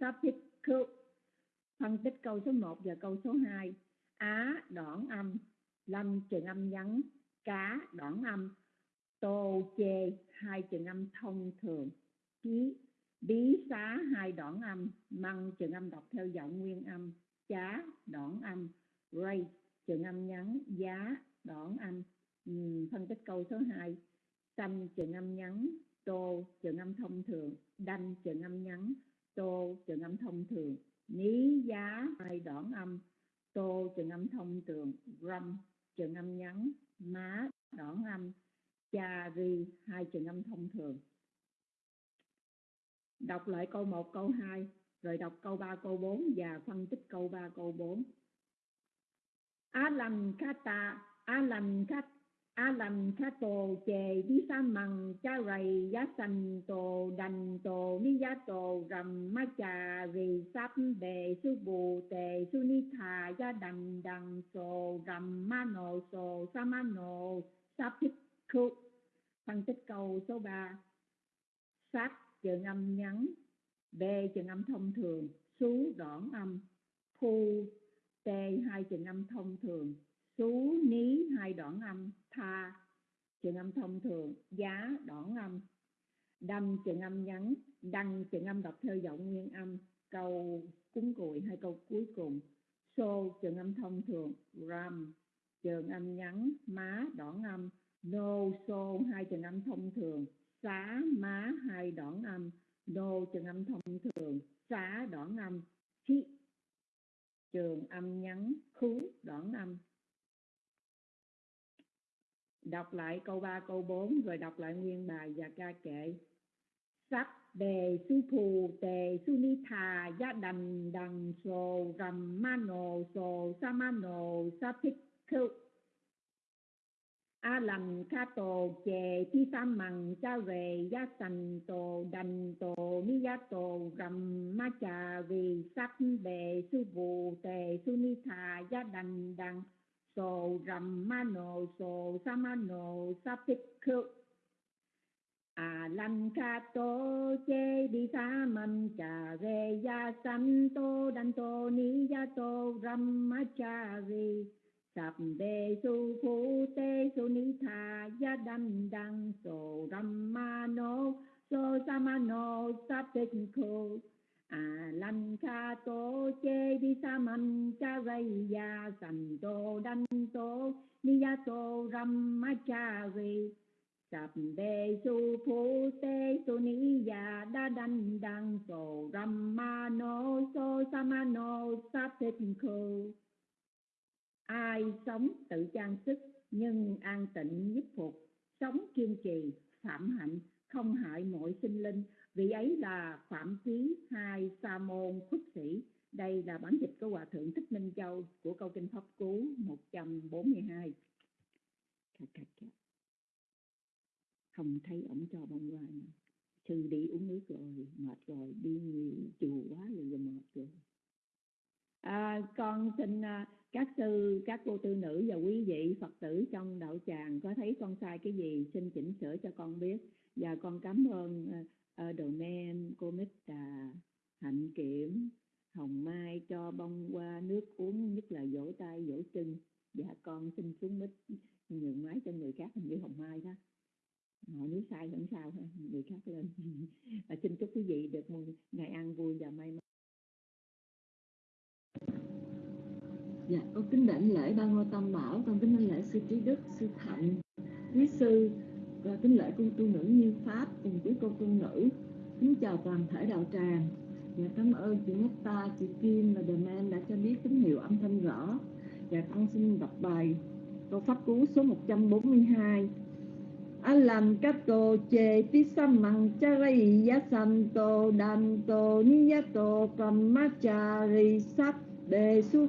sắp thích khước phân tích câu số 1 và câu số 2 á đoạn âm. Lâm trường âm nhắn. Cá đoạn âm. Tô chê hai trường âm thông thường. Ký. Bí xá hai đoạn âm. Măng trường âm đọc theo giọng nguyên âm. Chá đoạn âm. Ray trường âm nhắn. Giá đoạn âm. Uhm, phân tích câu số 2 xanh trường âm nhắn. Tô trường âm thông thường. Đanh trường âm nhắn tô trường âm thông thường, ní giá hai đoạn âm, tô trường âm thông thường, râm trường âm nhấn má đoạn âm, cha ri hai trường âm thông thường. Đọc lại câu 1 câu 2 rồi đọc câu 3 câu 4 và phân tích câu 3 câu 4 Alam kata Alam kata Alam tổ chề đi sa mằng, cha rầy, giá sành tổ đành tổ ni giá tổ rầm ma trà rì sắp bề sư bù tề su ni thà gia đành đằng sổ rầm ma nộ sổ sa ma nộ sắp thích khu phân tích câu số 3 sát trường âm nhắn, b trường âm thông thường, xú đoạn âm khu t hai trường âm thông thường, xú ní hai đoạn âm tha. Trường âm thông thường, giá đỏ âm đâm trường âm nhắn, đăng trường âm đọc theo giọng nguyên âm, câu cúng cùi hay câu cuối cùng. Xô, trường âm thông thường, ram. Trường âm nhắn, má đỏ âm nô, xô, hai trường âm thông thường. Xá, má, hai đỏ âm nô, trường âm thông thường. Xá, đỏ âm chi. Trường âm nhắn, khú, đỏ âm đọc lại câu 3 câu 4 rồi đọc lại nguyên bài và ca kệ. Sắc đề su phù, tề, su ni thà gia đành, đằng, sồ rầm ma nồ, sồ, sa ma nồ, sa thích khư. A lầm kha tổ chề, thi sa mằng, cha về gia sành tổ đành tổ ni gia tổ rầm ma trà vì sắc đề su phù, tề, su ni thà gia đành, đằng so Ramano so Samano Sapikku A lan ca tô chê đi sa man cha ve ya san tô ni ya to ram sap su phu te su ni tha ya dam đăng so Ramano so samano sapikku a lanh tổ chế chê đi sa cha ray ya san tô đan tô ni ya tô ram ma cha ri sập đề su phu tê su ni ya đa đan đăng so ram ma no so sa ma no sa thích ai sống tự trang sức, nhưng an tịnh nhất phục. Sống kiên trì, phạm hạnh, không hại mọi sinh linh vị ấy là phạm chí hai sa môn khúc sĩ. Đây là bản dịch của hòa thượng thích minh châu của câu kinh pháp cú 142 không thấy ổng cho bông hoa nữa. sư đi uống nước rồi mệt rồi đi chùa quá rồi, rồi mệt rồi. À, con xin à, các sư các cô tư nữ và quý vị phật tử trong đạo tràng có thấy con sai cái gì xin chỉnh sửa cho con biết. Và con cảm ơn à, ở đầu nem cô mít trà hạnh kiểm hồng mai cho bông qua nước uống nhất là vỗ tay vỗ chân. Dạ con xin xuống mít nhường máy cho người khác hình như hồng mai đó. Họ nếu sai vẫn sao ha người khác lên. À, xin chúc quý vị được một ngày ăn vui và may mắn. Dạ con kính đảnh lễ ba ngôi tam bảo con kính đảnh lễ sư trí đức sư thạnh quý sư và kính lễ cung tu nữ như pháp cùng quý cô tu nữ. Kính chào toàn thể đạo tràng. Và cảm ơn chị Netta, chị Kim và The Man đã cho biết tín hiệu âm thanh rõ. Và con xin đọc bài câu pháp cú số 142 Alam kato che tisamang chari yasanto danto niyato brahmachari sat đề su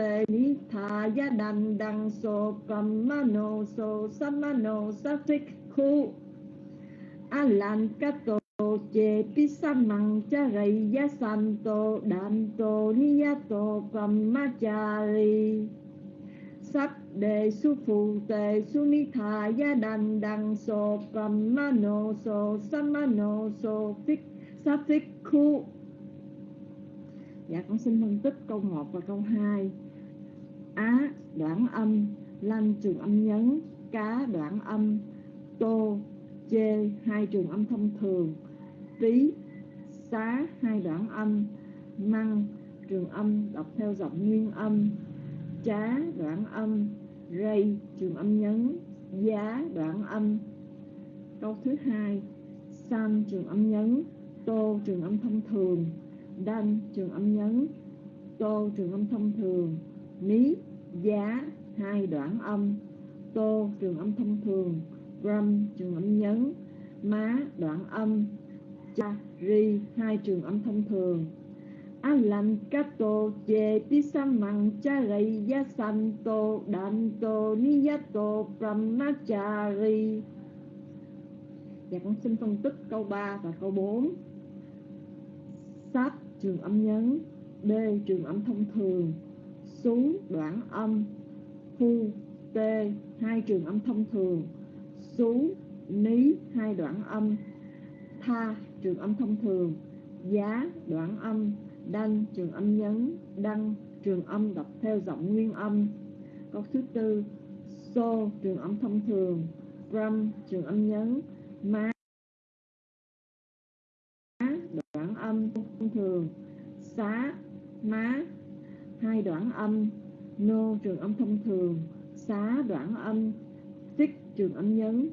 tê ni tha ya đàn đăng so cầm ma no so sa ma no sa phích khu a lan ca tô chê pi sa măng cha charai ya san tô đan tô ni ya tô cầm ma cha ri sắc đề su phụ tề su ni tha ya đàn đăng so cầm ma no so sa ma no so phích sa phích khu dạ con xin phân tích câu 1 và câu 2 á, đoạn âm, lanh trường âm nhấn, cá đoạn âm, tô, chê, hai trường âm thông thường, tí, xá, hai đoạn âm, măng, trường âm đọc theo giọng nguyên âm trá đoạn âm, rây, trường âm nhấn, giá đoạn âm. Câu thứ hai san trường âm nhấn, tô trường âm thông thường, đanh trường âm nhấn, tô trường âm thông thường, mí giá, hai đoạn âm. Tô, trường âm thông thường. Ram, trường âm nhấn. Má, đoạn âm. Cha, ri, hai trường âm thông thường. Alan, kato tô ni charai yasanto danto cha, ri. Dạ con xin phân tích câu 3 và câu 4 Sát trường âm nhấn. D, trường âm thông thường. Sú đoạn âm, Phu T hai trường âm thông thường. Sú Ní, hai đoạn âm. Tha, trường âm thông thường. Giá, đoạn âm. Đăng trường âm nhấn. Đăng, trường âm đọc theo giọng nguyên âm. Câu thứ tư so trường âm thông thường. Ram, trường âm nhấn. Má đoạn âm thông thường. Xá, Má hai đoạn âm, Nô trường âm thông thường, Xá đoạn âm, Tích trường âm nhấn,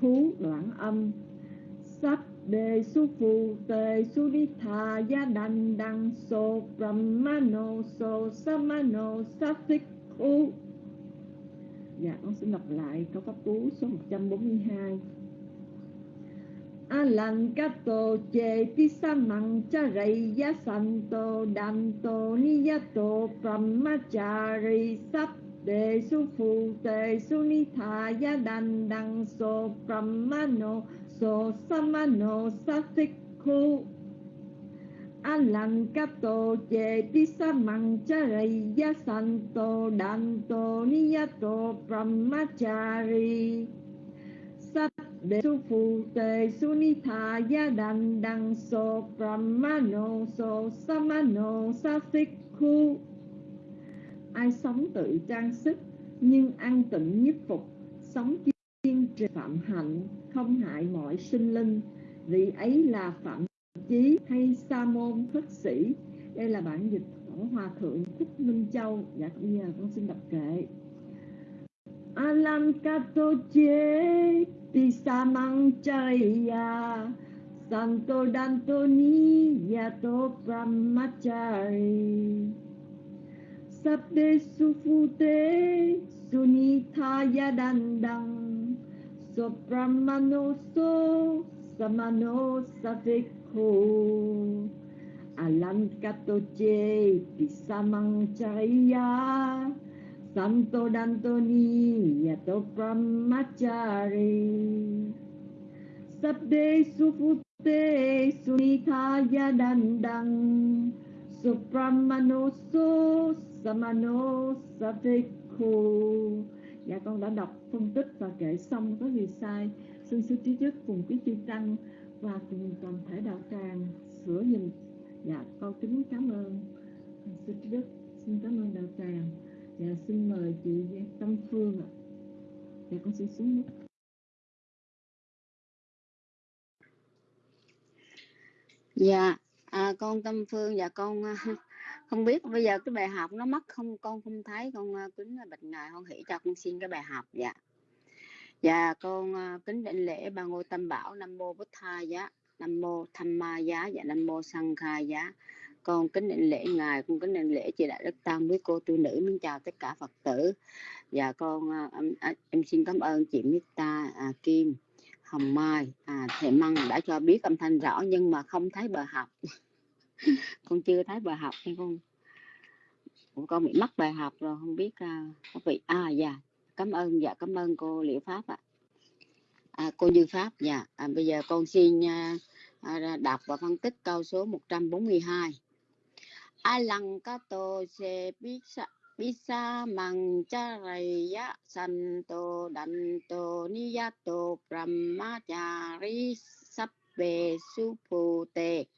Khú đoạn âm. Sắp đề su phù tề su đi thà gia đành đăng so brahmano so samano sathik khu Dạ con xin đọc lại câu pháp cú số 142 Alankato che tisamang charai danto niyato brahmachari sap đề su phu tề su ni thà đăng so brahmano so samano sathikhu alankato che tisamang charai danto niyato brahmachari đề su phụ tề su ni thà ya đành đăng so brahmano so samano khu. Ai sống tự trang sức, nhưng an tịnh nhất phục. Sống kiên trì phạm hạnh, không hại mọi sinh linh. Vị ấy là phạm chí hay sa môn thất sĩ. Đây là bản dịch của hòa thượng thích minh châu. Dạ bây giờ con xin đọc kệ alam kato che ti samang chaya. Santo dantoni yato brahmachari Sabde sufute sunithaya dandang. Sobrahmano so samano safikho Alam katoche pisamang chaya. Santo Dantoni yato brahmachari Sabde sufute Sunitaya dandang Supramano so samano satikhu Dạ con đã đọc phân tích và kể xong có gì sai. Xin sư trí chức cùng quý chư tăng Và cùng toàn thể đạo tràng sửa dùm Dạ con kính cảm ơn. Sư trí đức xin cảm ơn đạo tràng. Dạ xin mời chị Tâm Phương ạ. Dạ con xin xuống nước. Dạ à, con Tâm Phương và con à, không biết bây giờ cái bài học nó mất không? Con không thấy con à, kính bệnh ngài con hỷ cho con xin cái bài học dạ. Dạ con à, kính định lễ ba ngôi tâm bảo nam mô bút tha giá dạ. nam mô tham ma giá và nam mô sang khai giá con kính định lễ ngài con kính định lễ chị đại đức tam quý cô tu nữ. Mình chào tất cả phật tử. Và con à, em, à, em xin cảm ơn chị Mita à, Kim Hồng Mai à, thầy Măng đã cho biết âm thanh rõ nhưng mà không thấy bài học. Con chưa thấy bài học nên con. Con bị mất bài học rồi không biết à, có vị à dạ cảm ơn dạ cảm ơn cô Liễu Pháp ạ. À, cô Như Pháp dạ. À, bây giờ con xin à, à đọc và phân tích câu số 142 Alang kato se bisa bisa mang santo danto niyato brahmachari sabbe supute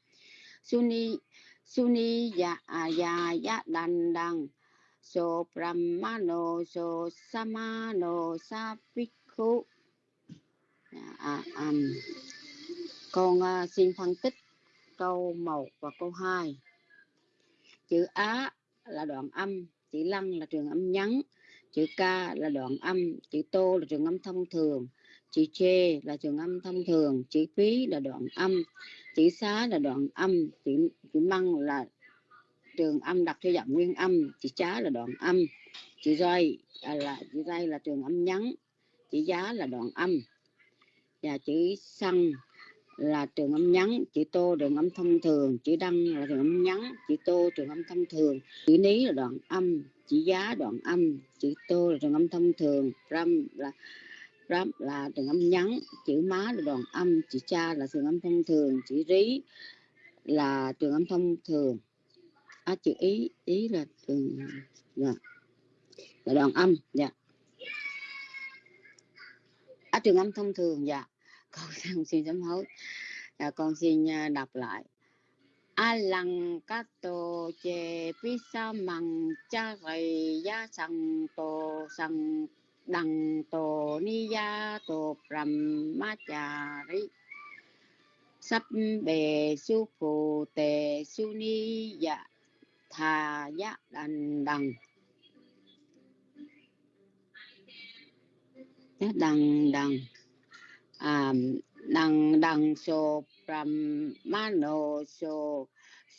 suni suni ya dạ, ya ya dandang so brahmano so samano sapikhu à, dạ dạ, à, con uh, xin phân tích câu 1 và câu 2 chữ á là đoạn âm chữ lăng là trường âm nhắn chữ ca là đoạn âm chữ tô là trường âm thông thường chữ chê là trường âm thông thường chữ phí là đoạn âm chữ xá là đoạn âm chữ chữ măng là trường âm đặt theo giọng nguyên âm chữ chá là đoạn âm chữ roi à, là chữ roi là trường âm nhắn chữ giá là đoạn âm. Và chữ xăng là trường âm nhắn chữ tô trường âm thông thường chữ đăng là trường âm nhắn chữ tô trường âm thông thường chữ ní là đoạn âm chữ giá đoạn âm chữ tô là trường âm thông thường ram là ram là trường âm nhắn chữ má là đoạn âm chữ cha là trường âm thông thường chữ rí là trường âm thông thường à, chữ ý ý là trường dạ. là đoạn âm dạ à, trường âm thông thường dạ con xin sám hối. À, con xin đọc lại. A lăng ca tô chê pi sa măng cha rầy ya sang tô sang đằng tô ni ya tô pram ma cha ri sắp bề su phù tề su ni ya thà ya đằng. Đằng đằng đằng um, năng đăng so brahmano so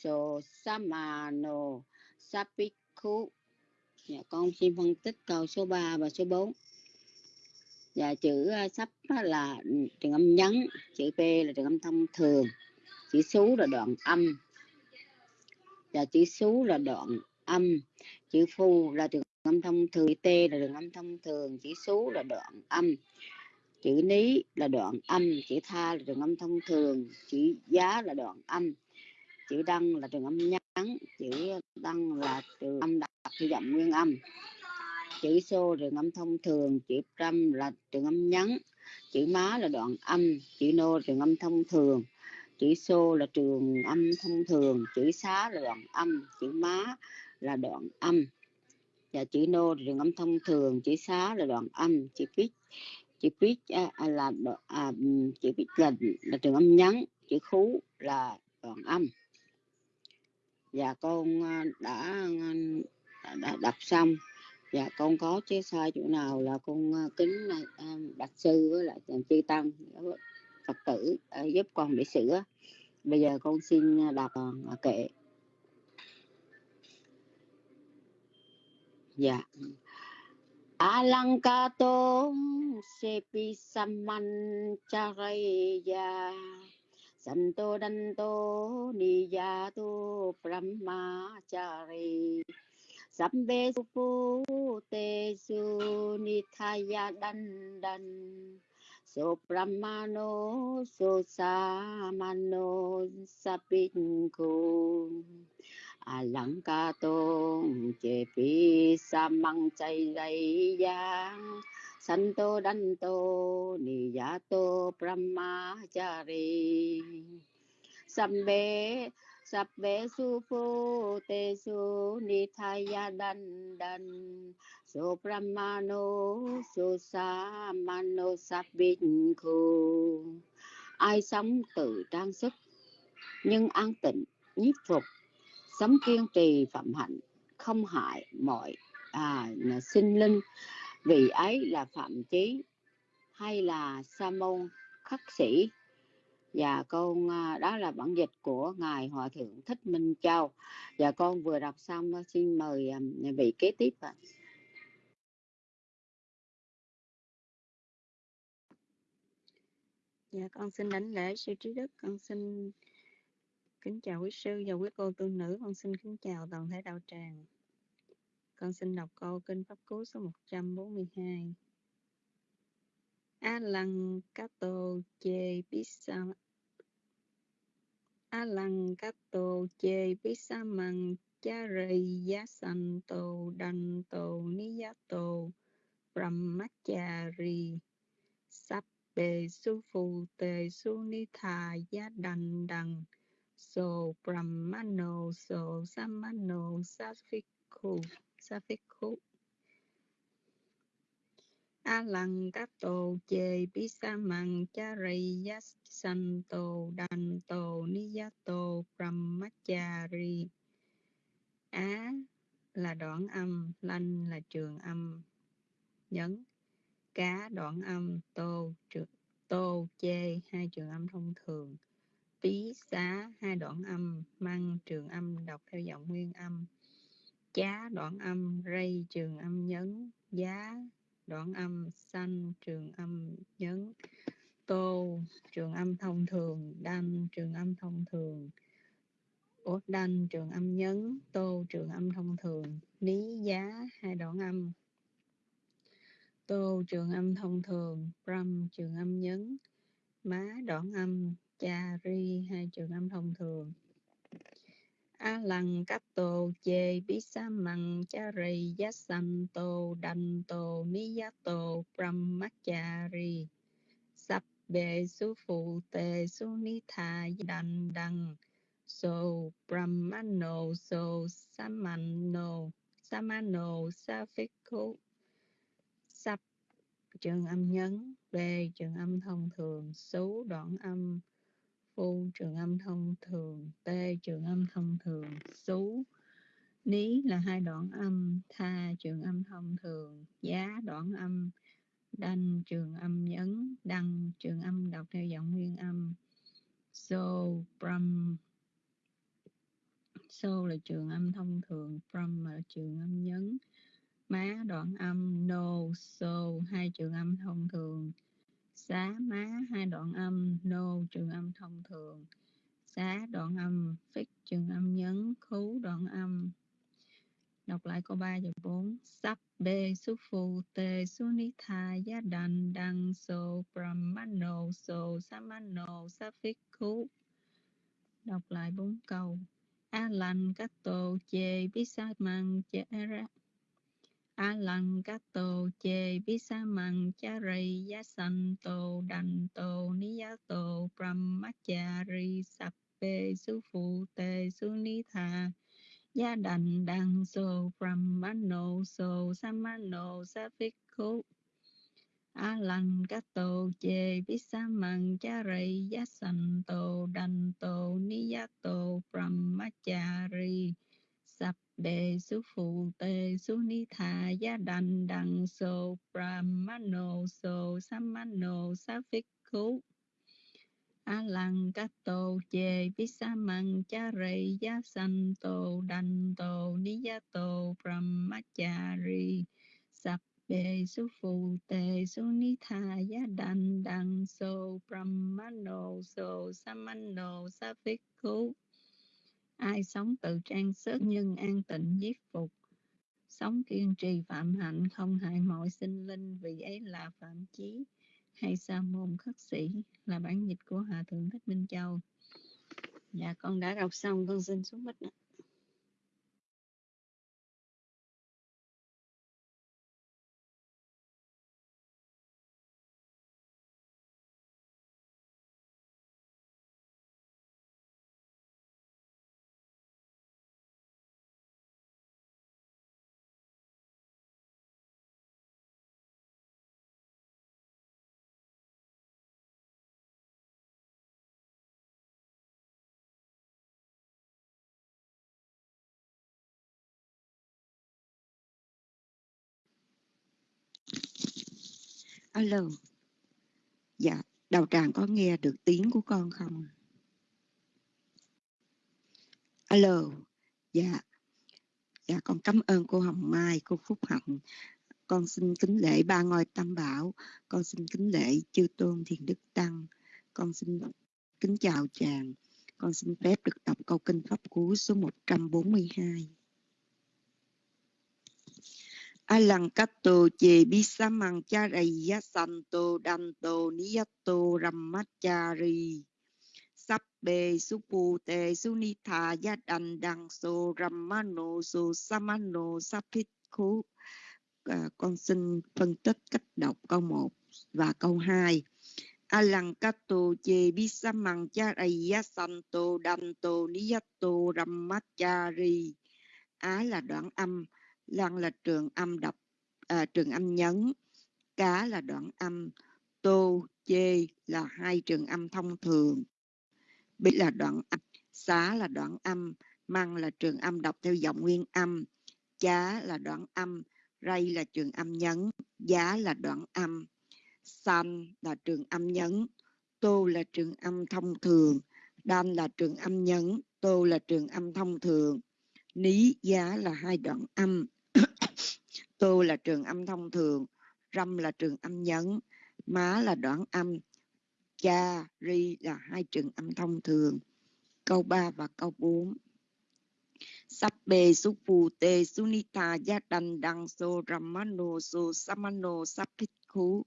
so samano sapikhu dạ, con xin phân tích câu số 3 và số 4 dạ chữ uh, sắp là trường âm nhấn chữ p là trường âm thông thường chữ số là đoạn âm. Và chữ số là đoạn âm chữ phu là trường âm thông thường chữ t là trường âm thông thường chữ số là đoạn âm chữ ní là đoạn âm chữ tha là trường âm thông thường chữ giá là đoạn âm chữ đăng là trường âm ngắn, chữ đăng là trường âm đặc theo giọng nguyên âm chữ xô trường âm thông thường chữ trăm là trường âm ngắn, chữ má là đoạn âm chữ nô trường âm thông thường chữ xô là trường âm thông thường chữ xá là đoạn âm chữ má là đoạn âm và chữ nô là trường âm thông thường chữ xá là đoạn âm chữ pít chữ pitch à, à, là à, chữ pitch là là trường âm nhấn chữ khú là đoạn âm. Và con à, đã à, đã, đã đọc xong. Và con có chế sai chỗ nào là con kính bạch sư với lại chư tăng phật tử giúp con để sửa. Bây giờ con xin đọc kệ. Dạ. Alankato sepi saman charaya santo danto niyato brahmachari sambe supu te su nithaya dandan so brahmano so samano sapinku lăng ca tôn chế phi sa măng chay dây giang san tô đan tô ni ya tô brahmachari sambe sabbe su phu te su ni thaya dan dan so brahmano so sa mano sabbin khu ai sống tự trang sức, nhưng an tịnh, nhiếp phục sống kiên trì phạm hạnh không hại mọi à, sinh linh. Vì ấy là phạm chí hay là sa môn khắc sĩ. Và con à, đó là bản dịch của ngài hòa thượng thích minh châu. Và con vừa đọc xong à, xin mời à, vị kế tiếp ạ. Dạ con xin đánh lễ sư trí đức. Con xin Kính chào quý sư và quý cô tu nữ, con xin kính chào toàn thể đạo tràng. Con xin đọc câu Kinh Pháp Cú số 142. A lăng cá tô chê pisa A lăng cá tô chê pisa măng cha rì giá sanh tô đành tô ni giá tô brahmachari sắp bề su phù tề su ni thà giá đành đằng so brahmano, so samano safikhu safikhu a lăng các tổ chê bí sa măng cha rây yát san tổ đàn tổ ni yá tổ brahmachari. Á là đoạn âm, lanh là trường âm. Nhấn. Cá đoạn âm, tô trường tô, chê, hai trường âm thông thường tí xá, hai đoạn âm, măng, trường âm, đọc theo giọng nguyên âm. Chá, đoạn âm, rây, trường âm, nhấn. Giá, đoạn âm, xanh, trường âm, nhấn. Tô, trường âm, thông thường. Đanh, trường âm, thông thường. Ủa, đanh, trường âm, nhấn. Tô, trường âm, thông thường. Lý giá, hai đoạn âm. Tô, trường âm, thông thường. Pram, trường âm, nhấn. Má, đoạn âm cha ri hai trường âm thông thường. A lăng cấp tô, chê bí sa măng cha ri, giá san tô, đành tô ni giá tô brahmachari sắp bề su phụ tề su ni tha, đành đăng so brahmano so samano samano safikhu sắp trường âm nhấn b trường âm thông thường số đoạn âm phu trường âm thông thường t trường âm thông thường xú. Ní là hai đoạn âm tha trường âm thông thường giá đoạn âm đanh trường âm nhấn đăng trường âm đọc theo giọng nguyên âm. So brum, so là trường âm thông thường brum là trường âm nhấn. Má đoạn âm no so hai trường âm thông thường xá má, hai đoạn âm, nô, trường âm thông thường. Xá, đoạn âm, phích, trường âm nhấn, khú, đoạn âm. Đọc lại câu 3 và 4 sắp bê su phu, tê su ni tha, giá đành, đăng so brahmano so samano sa phích, khú. Đọc lại bốn câu. A lành các tô, chê, bí sa măng, chê ra a lăng các tô chê bi sa măng cha rây giá san tô đành tô ni giá tô brahmachari sập bê su phụ tê su ni tha gia đành đăng so brahmano so samano sa phích khu a lăng các tô chê bi sa măng cha rây giá san tô đành tô ni giá tô brahmachari sắp đề su phụ tề su ni thà, gia đành, đằng so brahmano so samano sa phích khú a lăng ca tô, chê vi sa măng, cha rây gia san tô, đành tô, ni gia tô brahmachari sập đề su phụ tề su ni thà, gia đành, đằng so brahmano so samano sa phích khú ai sống tự trang sức nhưng an tịnh giết phục. Sống kiên trì phạm hạnh không hại mọi sinh linh vì ấy là phạm chí. Hay sa môn khất sĩ là bản dịch của hòa thượng thích minh châu. Dạ con đã đọc xong, con xin xuống bích ạ. Alo, dạ, đầu tràng có nghe được tiếng của con không? Alo, dạ, dạ con cảm ơn cô Hồng Mai, cô Phúc Hạnh. Con xin kính lễ ba ngôi tam bảo, con xin kính lễ chư tôn thiền đức tăng, con xin kính chào chàng, con xin phép được đọc câu kinh pháp cú số 142. Alankato che bisamang charaya santo danto niyato rammachari Sabbe supute sunitha yadan đằng so rammano so samano sapitku à, con xin phân tích cách đọc câu 1 và câu 2 Alankato che bisamang charaya santo danto niyato ramachari Á là đoạn âm. Lăng là trường âm đọc à, trường âm nhấn. Cá là đoạn âm. Tô, chê là hai trường âm thông thường. Bị là đoạn âm. Xá là đoạn âm. Măng là trường âm đọc theo giọng nguyên âm. Chá là đoạn âm. Ray là trường âm nhấn. Giá là đoạn âm. San là trường âm nhấn, Tô là trường âm thông thường, Đan là trường âm nhấn, Tô là trường âm thông thường, Ní, Giá là hai đoạn âm, Tô là trường âm thông thường, Râm là trường âm nhấn, Má là đoạn âm, Cha, Ri là hai trường âm thông thường. Câu 3 và câu 4 Sắp bê su phù tê sunita gia đành đăng so ramano so samano sắp thích khú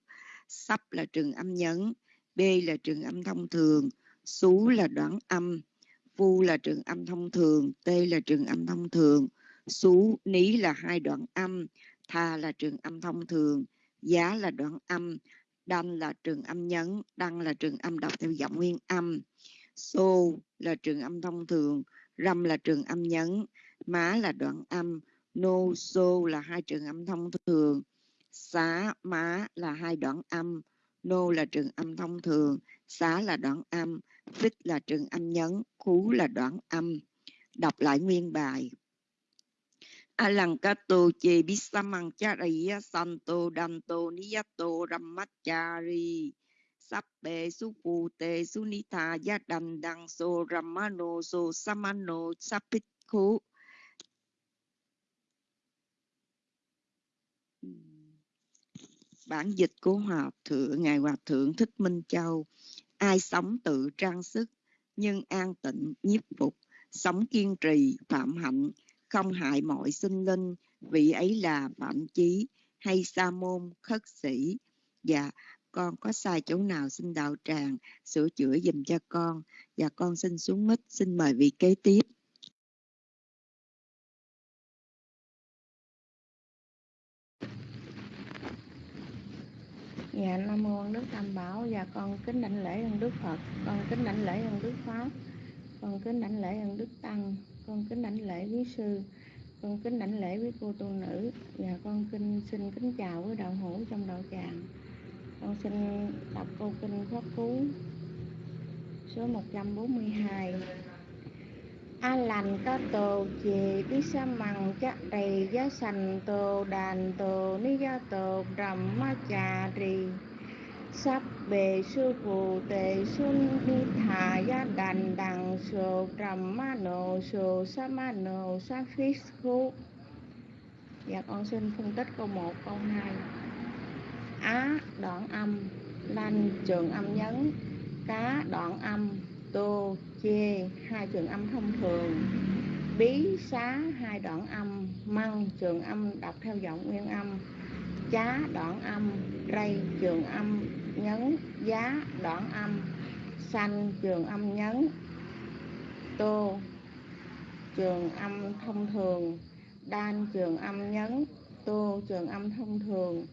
sắp là trường âm nhấn b là trường âm thông thường xú là đoạn âm phu là trường âm thông thường t là trường âm thông thường xú ní là hai đoạn âm tha là trường âm thông thường, giá là đoạn âm đanh là trường âm nhấn, đăng là trường âm đọc theo giọng nguyên âm. Xô là trường âm thông thường, râm là trường âm nhấn, má là đoạn âm, nô, xô là hai trường âm thông thường, xá, má là hai đoạn âm, nô là trường âm thông thường, xá là đoạn âm phích là trường âm nhấn, khú là đoạn âm. Đọc lại nguyên bài. Alankato che bisamang chariya santo danto niyato ramachari sappe supute sunita yadan dang so ramano so samano sapitko. Bản dịch của Hòa Thượng, Ngài Hòa Thượng Thích Minh Châu Ai sống tự trang sức, nhưng an tịnh, nhiếp phục, sống kiên trì, phạm hạnh, không hại mọi sinh linh, vị ấy là phạm chí hay sa môn khất sĩ. Dạ, con có sai chỗ nào xin đạo tràng sửa chữa dùm cho con. Và con xin xuống mít, xin mời vị kế tiếp. Dạ Nam mô Đức Tam Bảo và dạ, con kính đảnh lễ ơn Đức Phật, con kính đảnh lễ ơn Đức Pháp, con kính đảnh lễ ơn Đức Tăng, con kính đảnh lễ quý sư, con kính đảnh lễ quý cô tu nữ và con kinh xin kính chào với đạo hữu trong đạo tràng. Con xin đọc câu kinh pháp cú số 142 a lành có tô chì đi sa mằng chắc đầy giá sành tô đàn tô ni gia tô rầm ma trà rì sắp bề sư phụ tề xuân đi thà gia đàn đằng sô trầm ma nô sô sa ma nô sa phít khu Dạ con xin phân tích câu 1, câu 2 Á đoạn âm Lanh trường âm nhấn. Cá đoạn âm tô chê hai trường âm thông thường. Bí xá hai đoạn âm măng trường âm đọc theo giọng nguyên âm. Chá đoạn âm ray trường âm nhấn giá đoạn âm, xanh trường âm nhấn, tô trường âm thông thường, đan trường âm nhấn, tô trường âm thông thường,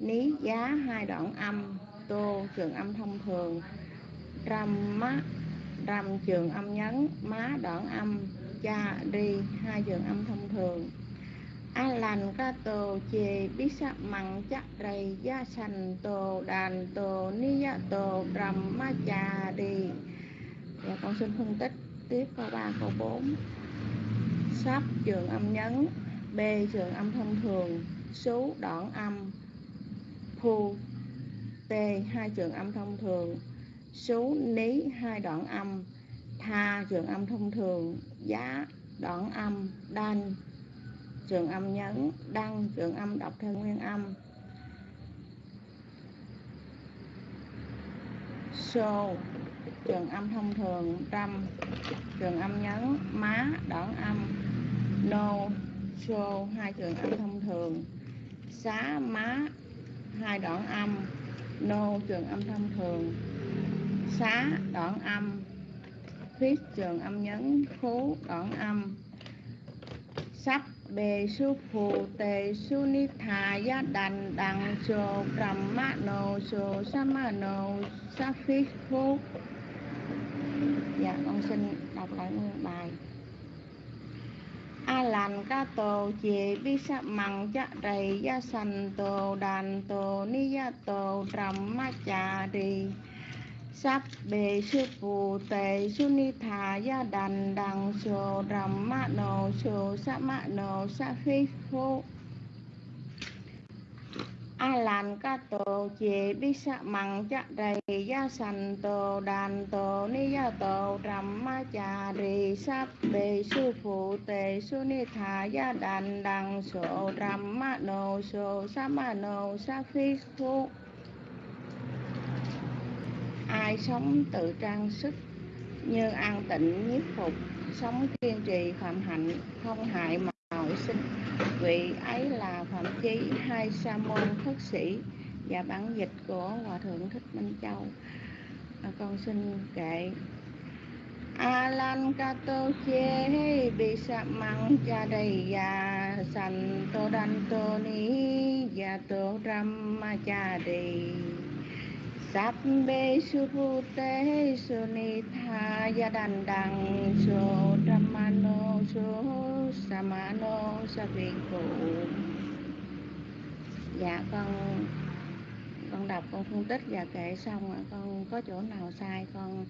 ní giá hai đoạn âm, tô trường âm thông thường, râm má, râm trường âm nhấn, má đoạn âm, cha đi hai trường âm thông thường đàn ca tô chê bí sắc mặn chắc rầy, gia sành tô đàn tô ni gia tô rầm ma cha đi và dạ, con xin phân tích tiếp câu 3 câu 4 sắp trường âm nhấn, b trường âm thông thường số đoạn âm, phu, t hai trường âm thông thường số ní hai đoạn âm, tha trường âm thông thường, giá đoạn âm đan trường âm nhấn, đăng trường âm, đọc theo nguyên âm. So trường âm thông thường. Trăm trường âm nhấn. Má, đoạn âm. Nô so hai trường âm thông thường. Xá, má, hai đoạn âm. Nô trường âm thông thường. Xá, đoạn âm. Khuyết, trường âm nhấn. Khú, đoạn âm. Sắp bề su phụ tề su ni thà ya đàn đằng sô trầm ma nô sô sa ma nô sa phi phu dạ con xin đọc lại nguyên bài. A lành ca tô chị bi sa mằng cha đầy ya sanh tô đàn tô ni ya tô trầm ma cha đi sắp bề sư phụ tề su ni thà gia đàn đằng sô rầm ma nô sô sa ma nô sa phi khô a lan ca tô chế bi sa măng cha đầy gia sanh tô, đàn tô, ni gia tô rầm ma cha rì. Sắp bề sư phụ tề su ni thà gia đàn đằng sô rầm ma nô sô sa ma nô sa phi khô ai sống tự trang sức như an tịnh nhiếp phục sống kiên trì phạm hạnh không hại mọi sinh. Vị ấy là phạm chí hai sa môn khất sĩ và bản dịch của hòa thượng thích minh châu. À, con xin kệ a lan ca tô chê bi sa măng cha đầy ya san tô đan tô ni ya tô ram ma cha đầy sắp bê su phu so su ni tha ya su su samano sa vi dạ con con đọc con phân tích và kể xong rồi con có chỗ nào sai, con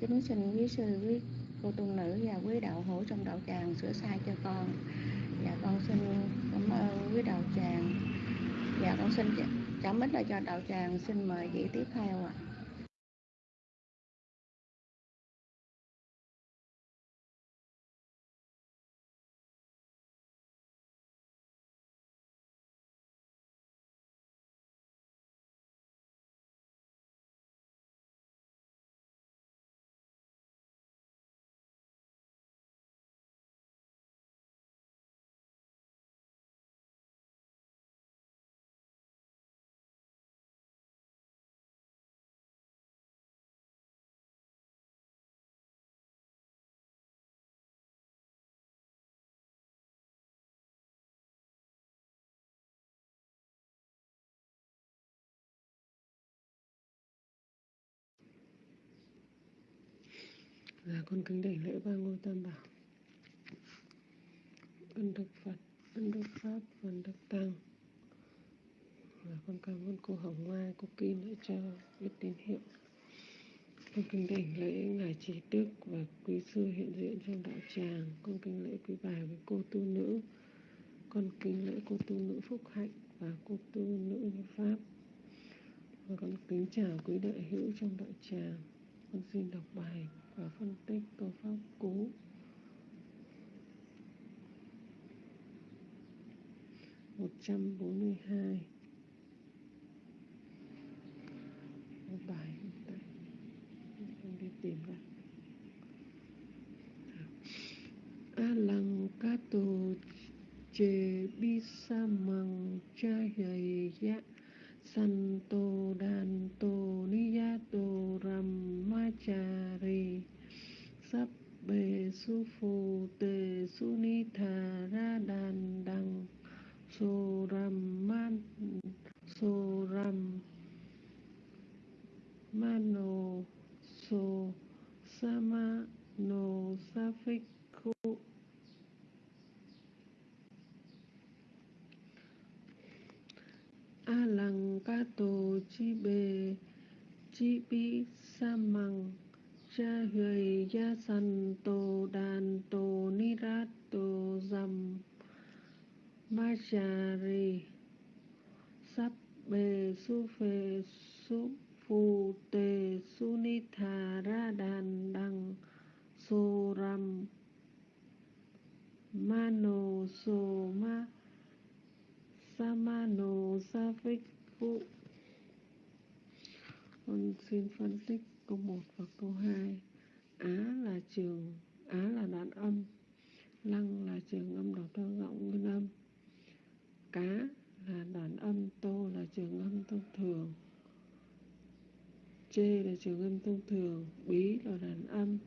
kính xin quý sư, quý cô tu nữ và quý đạo hữu trong đạo tràng sửa sai cho con. Dạ con xin cảm ơn quý đạo tràng. Dạ con xin cảm mít là cho đạo tràng. Xin mời vị tiếp theo ạ. Dạ con kính đảnh lễ ba ngôi tam bảo. Ân đức Phật, ân đức Pháp, ân đức Tăng. Và con cảm ơn cô Hồng Mai, cô Kim đã cho biết tín hiệu. Con kính đảnh lễ ngài trí đức và quý sư hiện diện trong đạo tràng. Con kính lễ quý bà với cô tu nữ. Con kính lễ cô tu nữ phúc hạnh và cô tu nữ như pháp. Và con kính chào quý đại hữu trong đạo tràng. Con xin đọc bài và phân tích câu pháp cú một trăm bốn mươi hai. Bài không đi tìm ra a lăng ca tô chê Santo Danto Niyato cha hầy san tô ni ya ram ma cha ri sắp bề su phù tề su ni tha ra đàn đằng so ram man so ram mano so sama no sa phích khu a lăng ca tô chi bê chi bi sa măng cha huệ gia san tô đàn tô ni rát tô dầm ma cha ri sắp bề su phê su phù tề su ni thà ra đàn đằng so ram. Mano so ma samano sa con xin phân tích câu 1 và câu 2 Á là trường, Á là đoạn âm. Lăng là trường âm đọc theo giọng nguyên âm. Cá là đoạn âm, Tô là trường âm thông thường. Chê là trường âm thông thường, Bí là đoạn âm.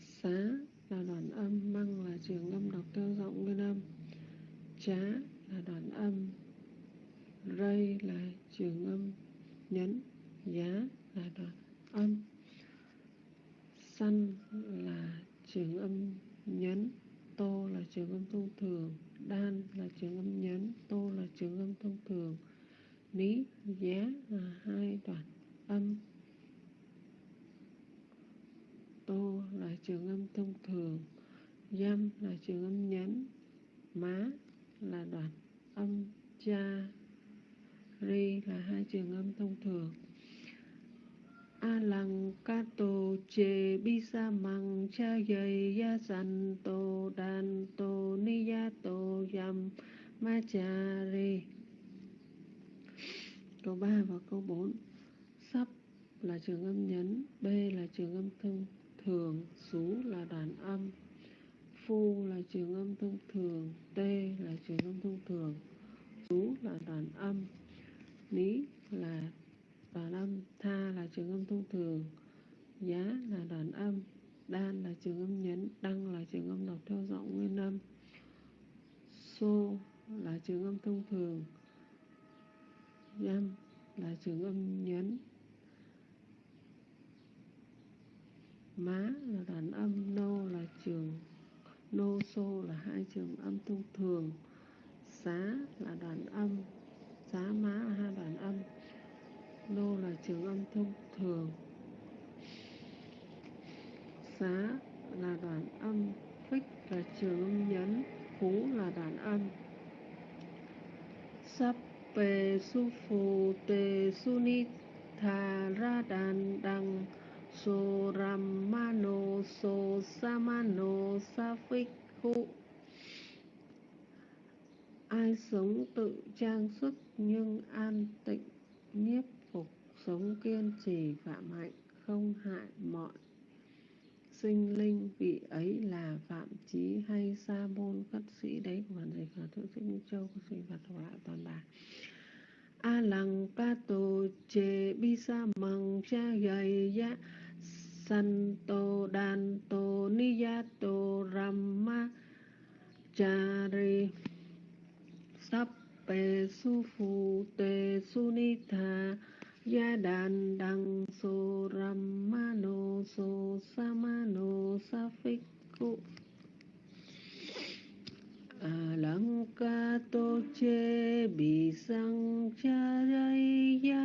Xá là đoạn âm, Măng là trường âm đọc theo giọng nguyên âm chá là đoạn âm. Rây là trường âm. Nhấn, giá là đoạn âm. Săn là trường âm nhấn. Tô là trường âm thông thường. Đan là trường âm nhấn. Tô là trường âm thông thường. Ní, giá là hai đoạn âm. Tô là trường âm thông thường. Dâm là trường âm nhấn. Má là đoạn âm cha ri là hai trường âm thông thường. A lăng ca tô chê bi sa măng cha dây ya san tô đan tô ni ya tô yam ma cha ri. Câu 3 và câu 4 sắp là trường âm nhấn, b là trường âm thông thường sú là đoạn âm phu là trường âm thông thường, t là trường âm thông thường sú là đoàn âm, ní là đoàn âm, tha là trường âm thông thường, giá là đoàn âm, đan là trường âm nhấn, đăng là trường âm đọc theo giọng nguyên âm, xô là trường âm thông thường Nhâm là trường âm nhấn, má là đoàn âm, nô là trường nô xô là hai trường âm thông thường. Xá là đoạn âm, xá má là hai đoạn âm. Nô là trường âm thông thường. Xá là đoạn âm, phích là trường âm nhấn, phú là đoạn âm. Sắp pê su phù tề su ni thà ra đàn đằng so ramano so samano sa phích ai sống tự trang sức nhưng an tịnh, nhiếp phục, sống kiên trì, phạm hạnh, không hại mọi sinh linh. Vị ấy là phạm chí hay sa môn khất sĩ. Đấy, của bản dịch của thượng sinh minh châu của sinh vật thuộc lại toàn bản a lăng ca tô chê bi sa măng cha gầy ya santo danto niyato ramma chari sappe sắp bề su phu tê ya đàn đăng so ramano so samano sa phích che bisang charaya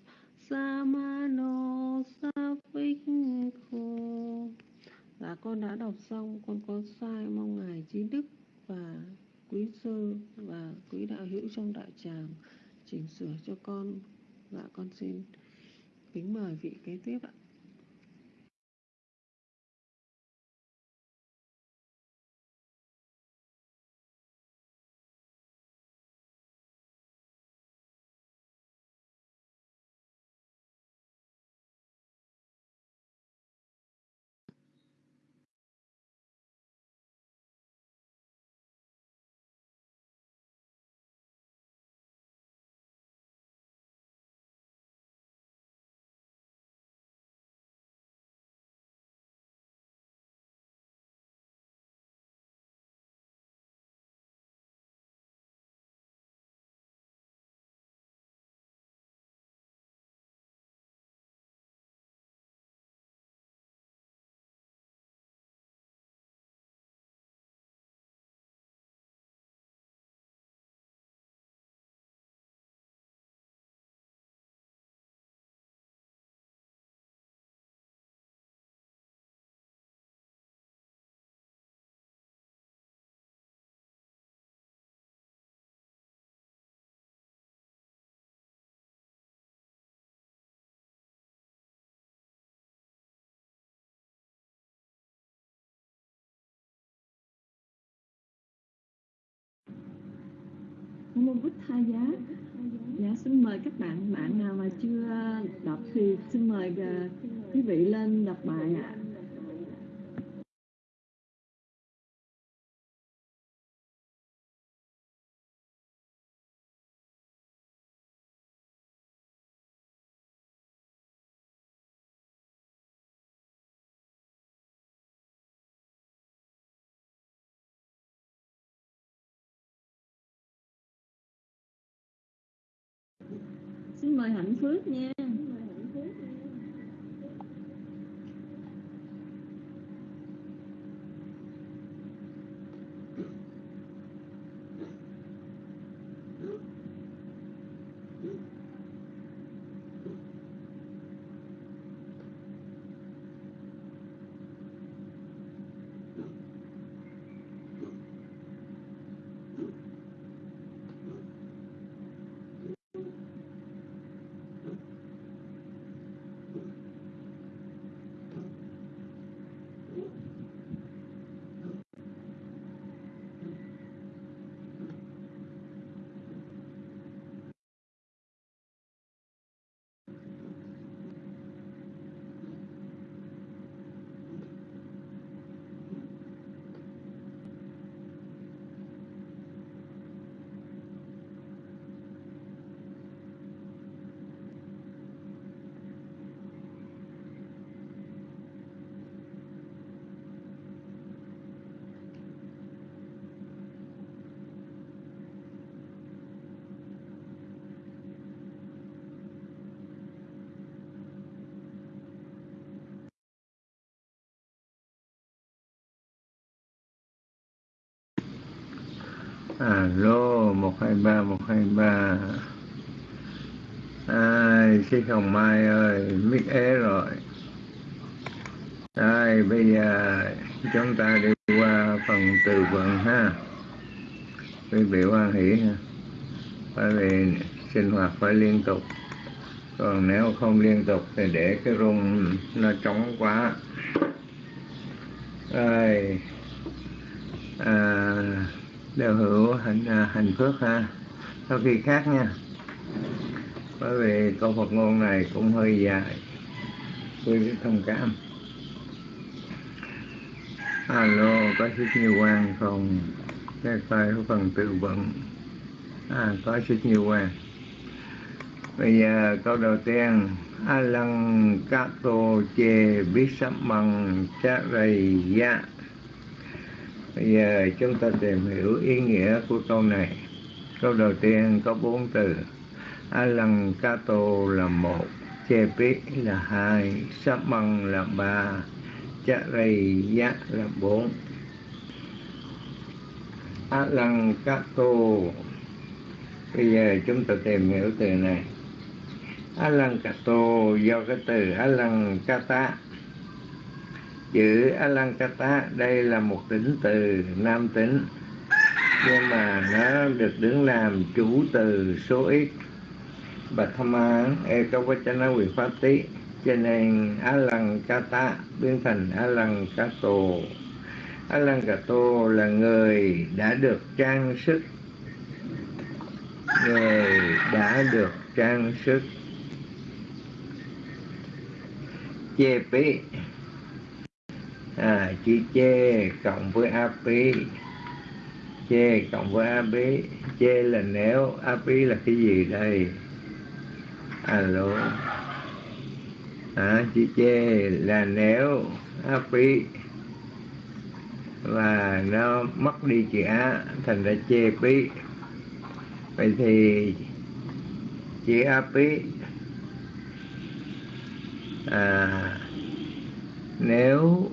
đăng so sa phích khô. dạ con đã đọc xong, con có sai mong ngài trí đức và quý sư và quý đạo hữu trong đại tràng chỉnh sửa cho con dạ con xin kính mời vị kế tiếp ạ Buddha giá dạ xin mời các bạn bạn nào mà chưa đọc thì xin mời ờ, quý vị lên đọc bài ạ à. Mời hạnh phước nha. Alo một hai ba một hai ba. Ai chị hồng mai ơi mít ế rồi. Ai bây giờ chúng ta đi qua phần từ vựng ha. Quý vị hoan hỷ ha. Bởi vì sinh hoạt phải liên tục. Còn nếu không liên tục thì để cái rung nó trống quá. Ai? À, đều hữu hạnh à, hạnh phước ha. Sau khi khác nha. Bởi vì câu Phật ngôn này cũng hơi dài. Quý vị thông cảm. Alo, có sức nhiều quan không? Cái tay của phần tự vận. À có sức nhiều quan bây giờ câu đầu tiên. A lăng kato chê biết sắp bằng cha rầy ya bây giờ chúng ta tìm hiểu ý nghĩa của câu này. Câu đầu tiên có bốn từ. Alankato kato là một chê là hai sắp là ba cha là bốn. Alankato kato bây giờ chúng ta tìm hiểu từ này. Alankato kato do cái từ alankata kata chữ Alankata đây là một tính từ nam tính. Nhưng mà nó được đứng làm chủ từ số ít. Bạch tham án ekavachana vị pháp tí cho nên Alankata biến thành Alankato Alankato là người đã được trang sức. Người đã được trang sức. Chê à, chữ chê cộng với ap chê cộng với ap chê là nếu ap là cái gì đây? Alo. À, chữ chê là nếu ap và nó mất đi chữ á thành ra chê pí vậy thì chữ áp à, nếu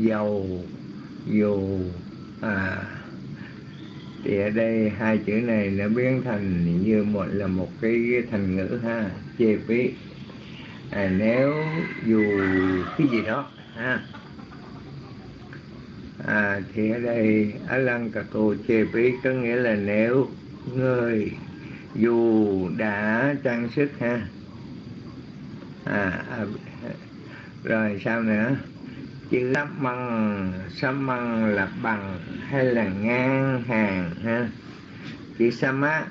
dầu dù à. Thì ở đây hai chữ này nó biến thành như một là một cái thành ngữ ha chê phí. À, nếu dù cái gì đó ha. À, thì ở đây á lăng cà cô chê phí có nghĩa là nếu người dù đã trang sức ha. À, à rồi sao nữa? Chữ lắp măng. Sắp măng là bằng hay là ngang hàng ha? Chữ chữ sama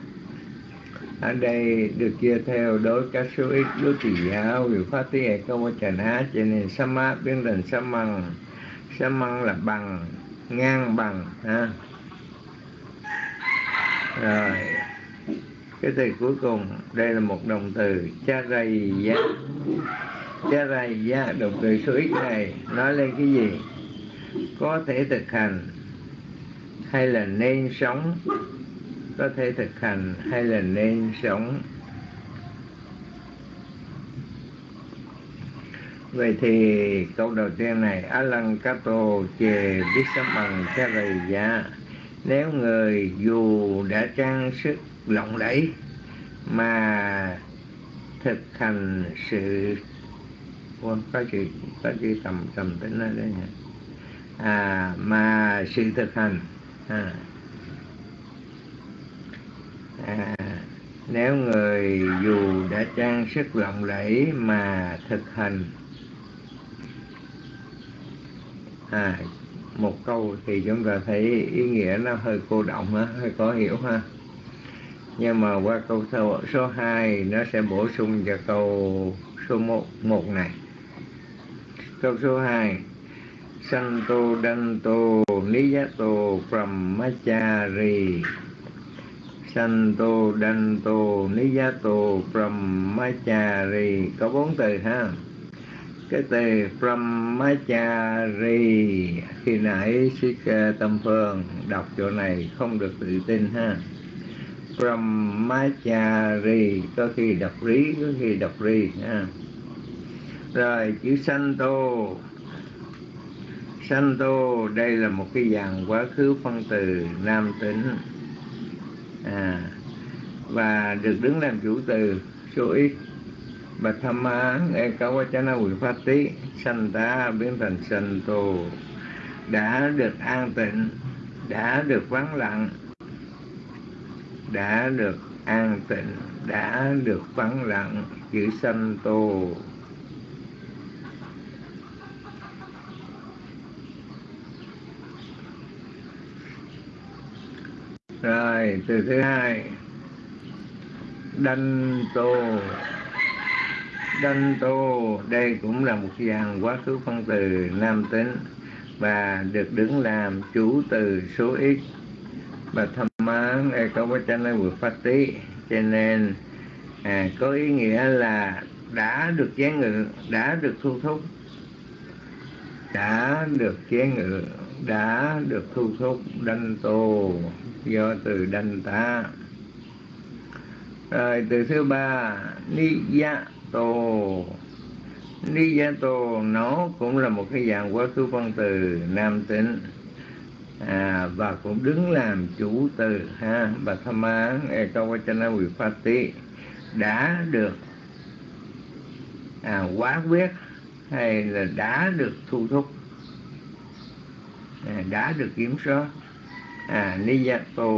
ở đây được chia theo đối các số ít đối tỷ giáo vì phát tiếng hệ câu trần á cho nên sama biến thành samang samang là bằng, ngang bằng ha? Rồi, cái từ cuối cùng, đây là một động từ cha rầy giá cái rầy giá dạ, đục từ số ít này, nói lên cái gì? Có thể thực hành hay là nên sống? Có thể thực hành hay là nên sống? Vậy thì câu đầu tiên này, Alankato chề biết sắm bằng cha rầy giá. Nếu người dù đã trang sức lộng lẫy Mà thực hành sự con có chữ có chữ tầm tầm tính lên đây nhỉ? À, mà sự thực hành. À, à, nếu người dù đã trang sức lộng lẫy mà thực hành à, một câu thì chúng ta thấy ý nghĩa nó hơi cô động ha, hơi khó hiểu ha. Nhưng mà qua câu số, số 2 nó sẽ bổ sung cho câu số 1, 1 này câu số 2 Santo Danto Niyato Brahmachari Santo Danto Niyato Brahmachari Có bốn từ ha. Cái từ Brahmachari Khi nãy sức Tâm Phương đọc chỗ này không được tự tin ha. Brahmachari Có khi đọc rí, có khi đọc ri ha. Rồi chữ Santo Santo đây là một cái dàn quá khứ phân từ nam tính. À, và được đứng làm chủ từ số ít. Và tham án e cáo quá chana quỷ phát tí. Sanh tá biến thành sanh santo đã được an tịnh đã được vắng lặng đã được an tịnh đã được vắng lặng chữ sanh santo rồi từ thứ hai. Đanh tô. Đanh tô đây cũng là một dàn quá khứ phân từ nam tính và được đứng làm chủ từ số ít. Và thâm mán e có bát chanh vượt phát tí. Cho nên à, có ý nghĩa là đã được chế ngự đã được thu thúc. Đã được chế ngự đã được thu thúc. Đanh tô do từ đanh ta rồi từ thứ ba niyato niyato nó cũng là một cái dạng quá khứ phân từ nam tính. À, và cũng đứng làm chủ từ ha bà tham án ekawachana vipati đã được à, quá quyết hay là đã được thu thúc à, đã được kiểm soát à niyato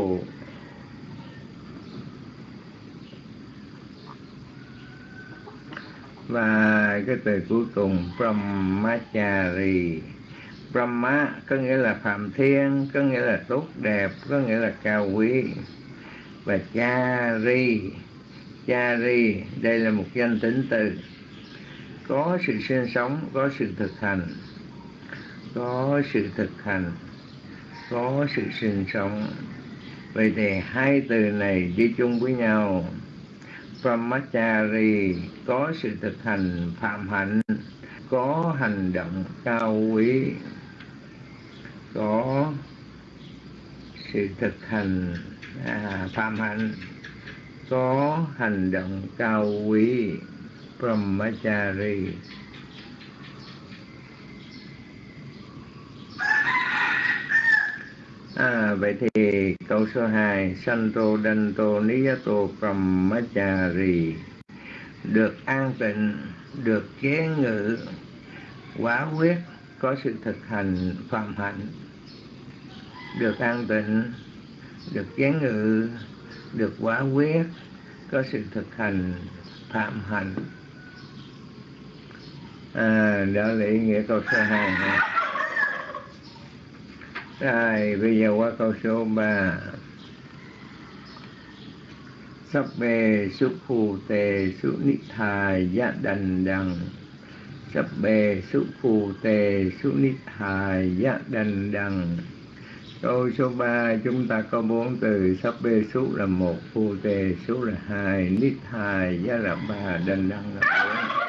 và cái từ cuối cùng, brahmachari. Brahma có nghĩa là phạm thiên, có nghĩa là tốt đẹp, có nghĩa là cao quý. Và chari. Chari, đây là một danh tính từ. Có sự sinh sống, có sự thực hành. Có sự thực hành có sự sinh sống. Vậy thì hai từ này đi chung với nhau. Brahmachari có sự thực hành phạm hạnh có hành động cao quý có sự thực hành à, phạm hạnh có hành động cao quý. Brahmachari À, vậy thì câu số 2 Santo Danto Niyato Brahmachari Được an tịnh, được chế ngự, quá quyết, có sự thực hành phạm hạnh Được an tịnh, được chế ngự, được quá quyết, có sự thực hành phạm hạnh à, Đó là ý nghĩa câu số 2 này. Rồi, bây giờ qua câu số 3. Sắp bề xúc phù tề xúc nít thà dạ đành đằng. Sắp bề xúc phù tề xúc nít thà dạ đành đằng. Câu số 3 chúng ta có bốn từ sắp bê xúc là một phù tề xúc là hai nít thà dạ là ba đành đằng là 4.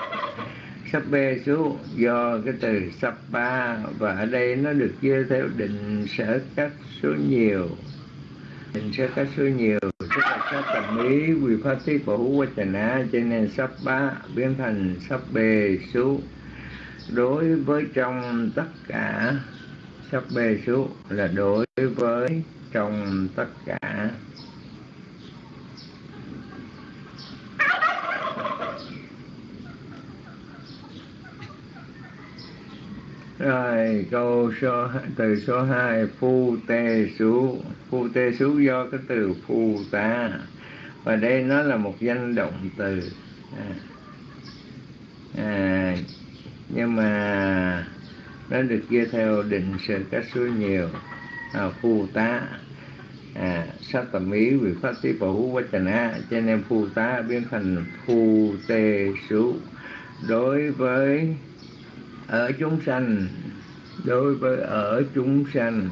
Sapê xuống, do cái từ Sapa và ở đây nó được chia theo định sở cách số nhiều. Định sở cách số nhiều, tức là các tầm ý, quy pháp tiết của hữu quá trần á cho nên sắp bá biến thành sắp bề số đối với trong tất cả, sắp bề số là đối với trong tất cả. Rồi câu số từ số 2 phu tê xú. Phu tê xú do cái từ phu ta. Và đây nó là một danh động từ. À, à, nhưng mà nó được chia theo định sự các số nhiều. À, phu tá. À, sát tầm ý vì phát tí bảo hữu quá trần á cho nên phu tá biến thành phu tê xú. Đối với ở chúng sanh đối với ở chúng sanh.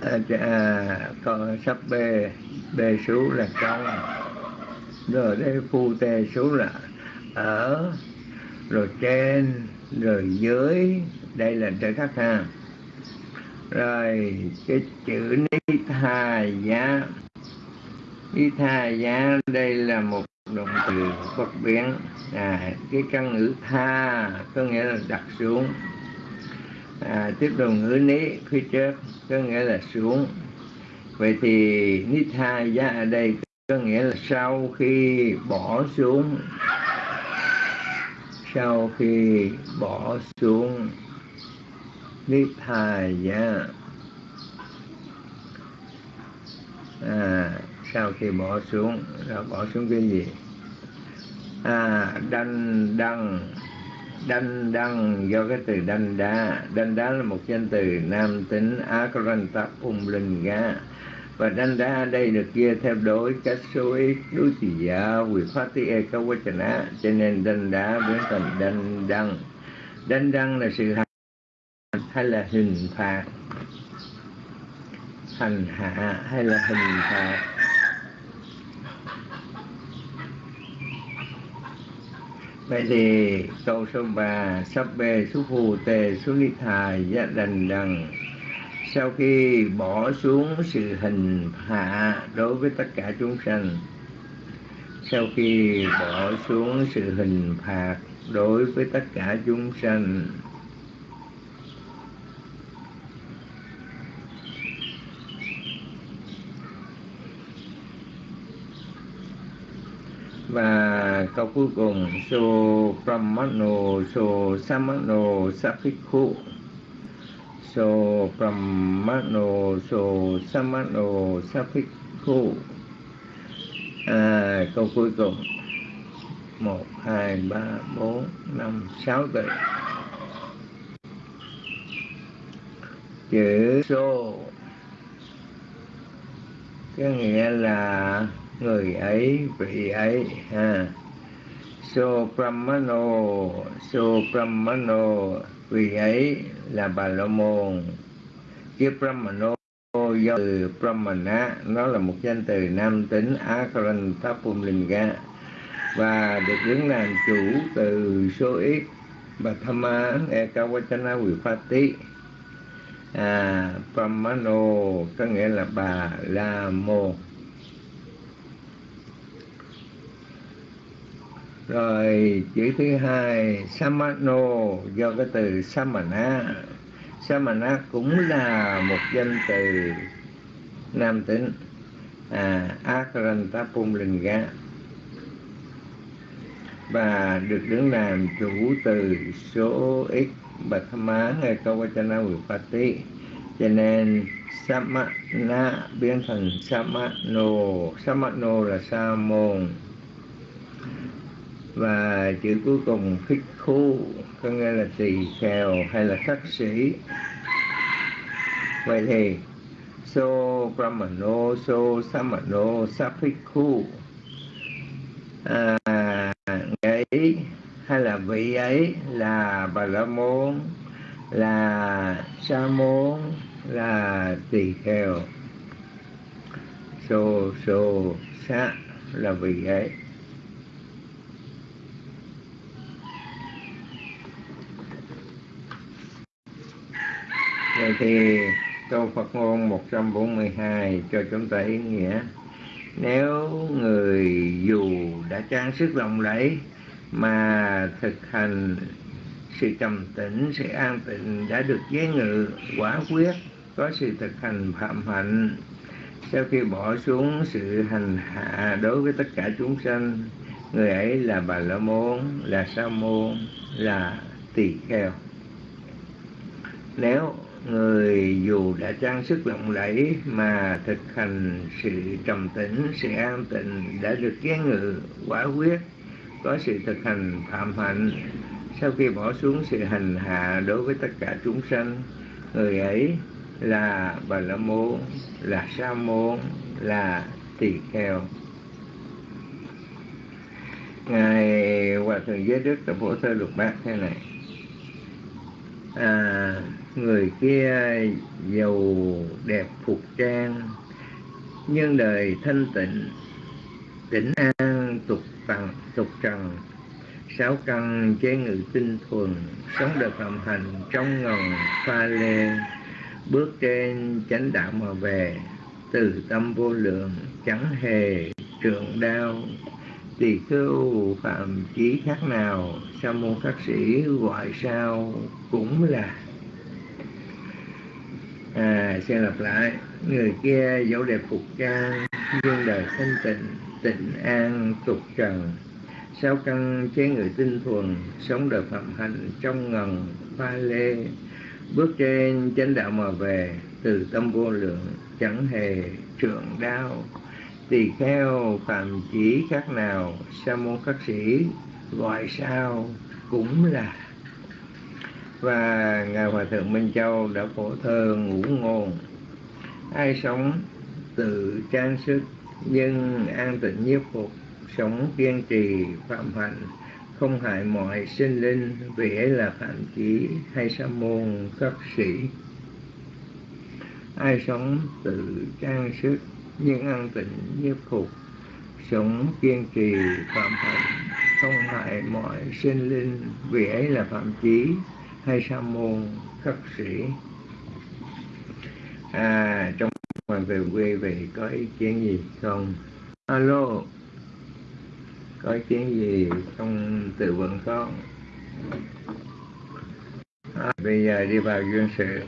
À, à, à con sắp bê bê số là trong rồi đây phu tê số là ở rồi trên rồi dưới. Đây là trời khắc ha. Rồi cái chữ ni thà giá y tha giá đây là một động từ bất biến. À, cái căn ngữ tha có nghĩa là đặt xuống. À, tiếp đồng ngữ ní phía trước có nghĩa là xuống. Vậy thì ni tha giá ở đây có nghĩa là sau khi bỏ xuống. Sau khi bỏ xuống ni tha giá. À, sau khi bỏ xuống, là bỏ xuống cái gì? À đanh đăng đanh đăng, do cái từ đanh đá. Đanh đá là một danh từ nam tính akranta ung linh ga và đanh đá đây được chia theo đối cách số ít, đối trị giả, quy phát tí e câu quá á. Cho nên đanh đá biến thành đanh đăng. Đanh đăng là sự hành, hay là hình phạt? Hành hạ, hay là hình phạt? Vậy thì câu số 3 Sắp bê số phù tề số ly thài giá đành đằng. Sau khi bỏ xuống sự hình hạ đối với tất cả chúng sanh, Sau khi bỏ xuống sự hình phạt đối với tất cả chúng sanh, và câu cuối cùng so brahmano so samano sapikhu so brahmano so samano sapikhu à, câu cuối cùng. Một hai ba bốn năm sáu từ. Chữ so. Có nghĩa là người ấy vị ấy ha so brahmano so brahmano vị ấy là bà la môn chứ brahmano do từ brahmana nó là một danh từ nam tính akarantapumlinga và được đứng làm chủ từ số ít và thama ekawachana vipati à brahmano có nghĩa là bà la môn rồi, chữ thứ hai, samano, do cái từ samana. Samana cũng là một danh từ nam tính à akaranta pumlinga và được đứng làm chủ từ số x bạch má hay câu vachana vipati cho nên, samana biến thành samano. Samano là sa môn và chữ cuối cùng khích khu có nghĩa là tỳ kheo hay là khắc sĩ. Vậy thì so brahmano so samano saphiku à, ấy hay là vị ấy là bà la môn là sa môn là tỳ kheo. So so sa là vị ấy. Vậy thì câu Phật ngôn 142 cho chúng ta ý nghĩa. Nếu người dù đã trang sức lộng lẫy Mà thực hành sự trầm tĩnh, sự an tịnh đã được giới ngự, quả quyết Có sự thực hành phạm hạnh Sau khi bỏ xuống sự hành hạ đối với tất cả chúng sanh Người ấy là Bà La Môn, là Sa Môn, là Tỳ Kheo. Nếu người dù đã trang sức lộng lẫy mà thực hành sự trầm tĩnh sự an tịnh đã được kiến ngự quả quyết có sự thực hành phạm hạnh. Sau khi bỏ xuống sự hành hạ đối với tất cả chúng sanh người ấy là bà la môn là sa môn là tỳ kheo ngài hòa thượng giới đức tập phổ thơ lục bát thế này. À, người kia giàu đẹp phục trang, nhưng đời thanh tịnh tĩnh an tục tặng tục trần. Sáu căn chế ngự tinh thuần, sống đời phạm hành trong ngần pha lê. Bước trên chánh đạo mà về, từ tâm vô lượng, chẳng hề trượng đau. Tỳ khưu phạm chí khác nào, sa môn các sĩ gọi sao cũng là à xin lặp lại. Người kia dẫu đẹp phục trang, nhưng đời thanh tịnh tịnh an tục trần. Sáu căn chế người tinh thuần, sống đời phạm hạnh trong ngần pha lê. Bước trên chánh đạo mà về, từ tâm vô lượng chẳng hề trượng đau. tỳ kheo phạm chỉ khác nào, sa môn khắc sĩ, gọi sao cũng là và ngài hòa thượng minh châu đã phổ thơ ngũ ngôn. Ai sống tự trang sức nhưng an tịnh nhiếp phục, sống kiên trì, phạm hạnh, không hại mọi sinh linh, vì ấy là phạm chí hay sa môn khất sĩ. Ai sống tự trang sức nhưng an tịnh nhiếp phục, sống kiên trì, phạm hạnh, không hại mọi sinh linh, vì ấy là phạm chí hay sa môn khất sĩ. À trong hoàng về quê về có ý kiến gì không? Alo. Có ý kiến gì trong tự vận không? À, bây giờ đi vào duyên sự.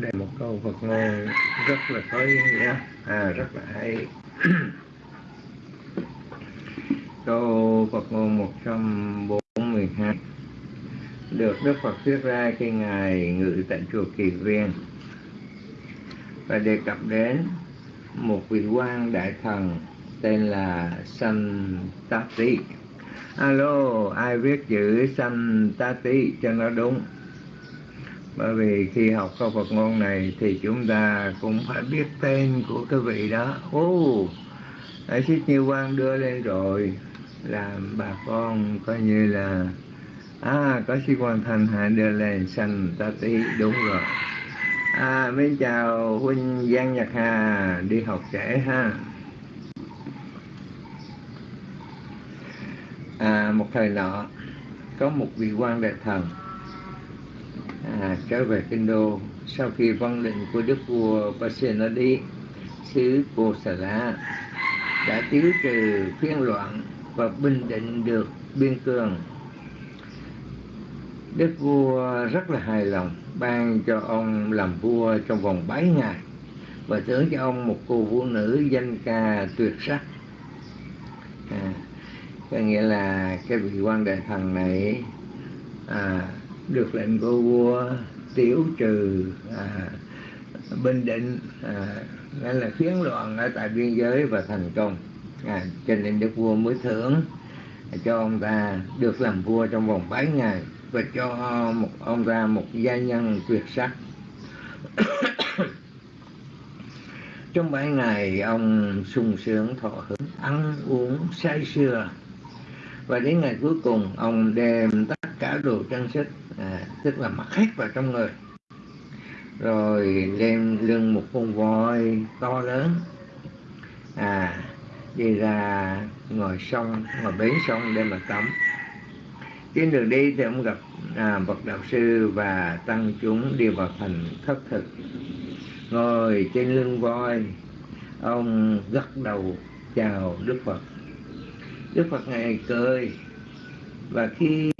Đây một câu Phật ngôn rất là có ý nghĩa. À rất là hay. Câu Phật ngôn 142 được Đức Phật thuyết ra khi Ngài ngự tại chùa Kỳ Viên và đề cập đến một vị quan đại thần tên là Santati. Alo, ai viết chữ Santati cho nó đúng? Bởi vì khi học câu Phật ngôn này thì chúng ta cũng phải biết tên của cái vị đó. Ô, oh, Đại sĩ Như Quang đưa lên rồi làm bà con coi như là à có sĩ quan thành hạ đưa lên xanh ta tí đúng rồi. À mến chào huynh giang nhật hà đi học trễ ha. À một thời nọ có một vị quan đại thần. À, trở về kinh đô. Sau khi văn lệnh của đức vua Pasenadi xứ Cô đã tiêu trừ phiên loạn và bình định được biên cương đức vua rất là hài lòng ban cho ông làm vua trong vòng 7 ngày và thưởng cho ông một cô phụ nữ danh ca tuyệt sắc. À, có nghĩa là cái vị quan đại thần này à, được lệnh của vua tiểu trừ à, bình định à, nghĩa là phiến loạn ở tại biên giới và thành công. À, cho nên đức vua mới thưởng cho ông ta được làm vua trong vòng 7 ngày và cho một ông ta một gia nhân tuyệt sắc. Trong bảy ngày ông sung sướng thọ hưởng ăn uống say sưa. Và đến ngày cuối cùng ông đem tất cả đồ trang sức à, tức là mặc hết vào trong người. Rồi đem lưng một con voi to lớn à đi ra ngồi sông ngồi bến sông để mà tắm trên đường đi thì ông gặp à, bậc đạo sư và tăng chúng đi vào thành thất thực. Ngồi trên lưng voi ông gật đầu chào đức phật. Đức phật ngài cười. Và khi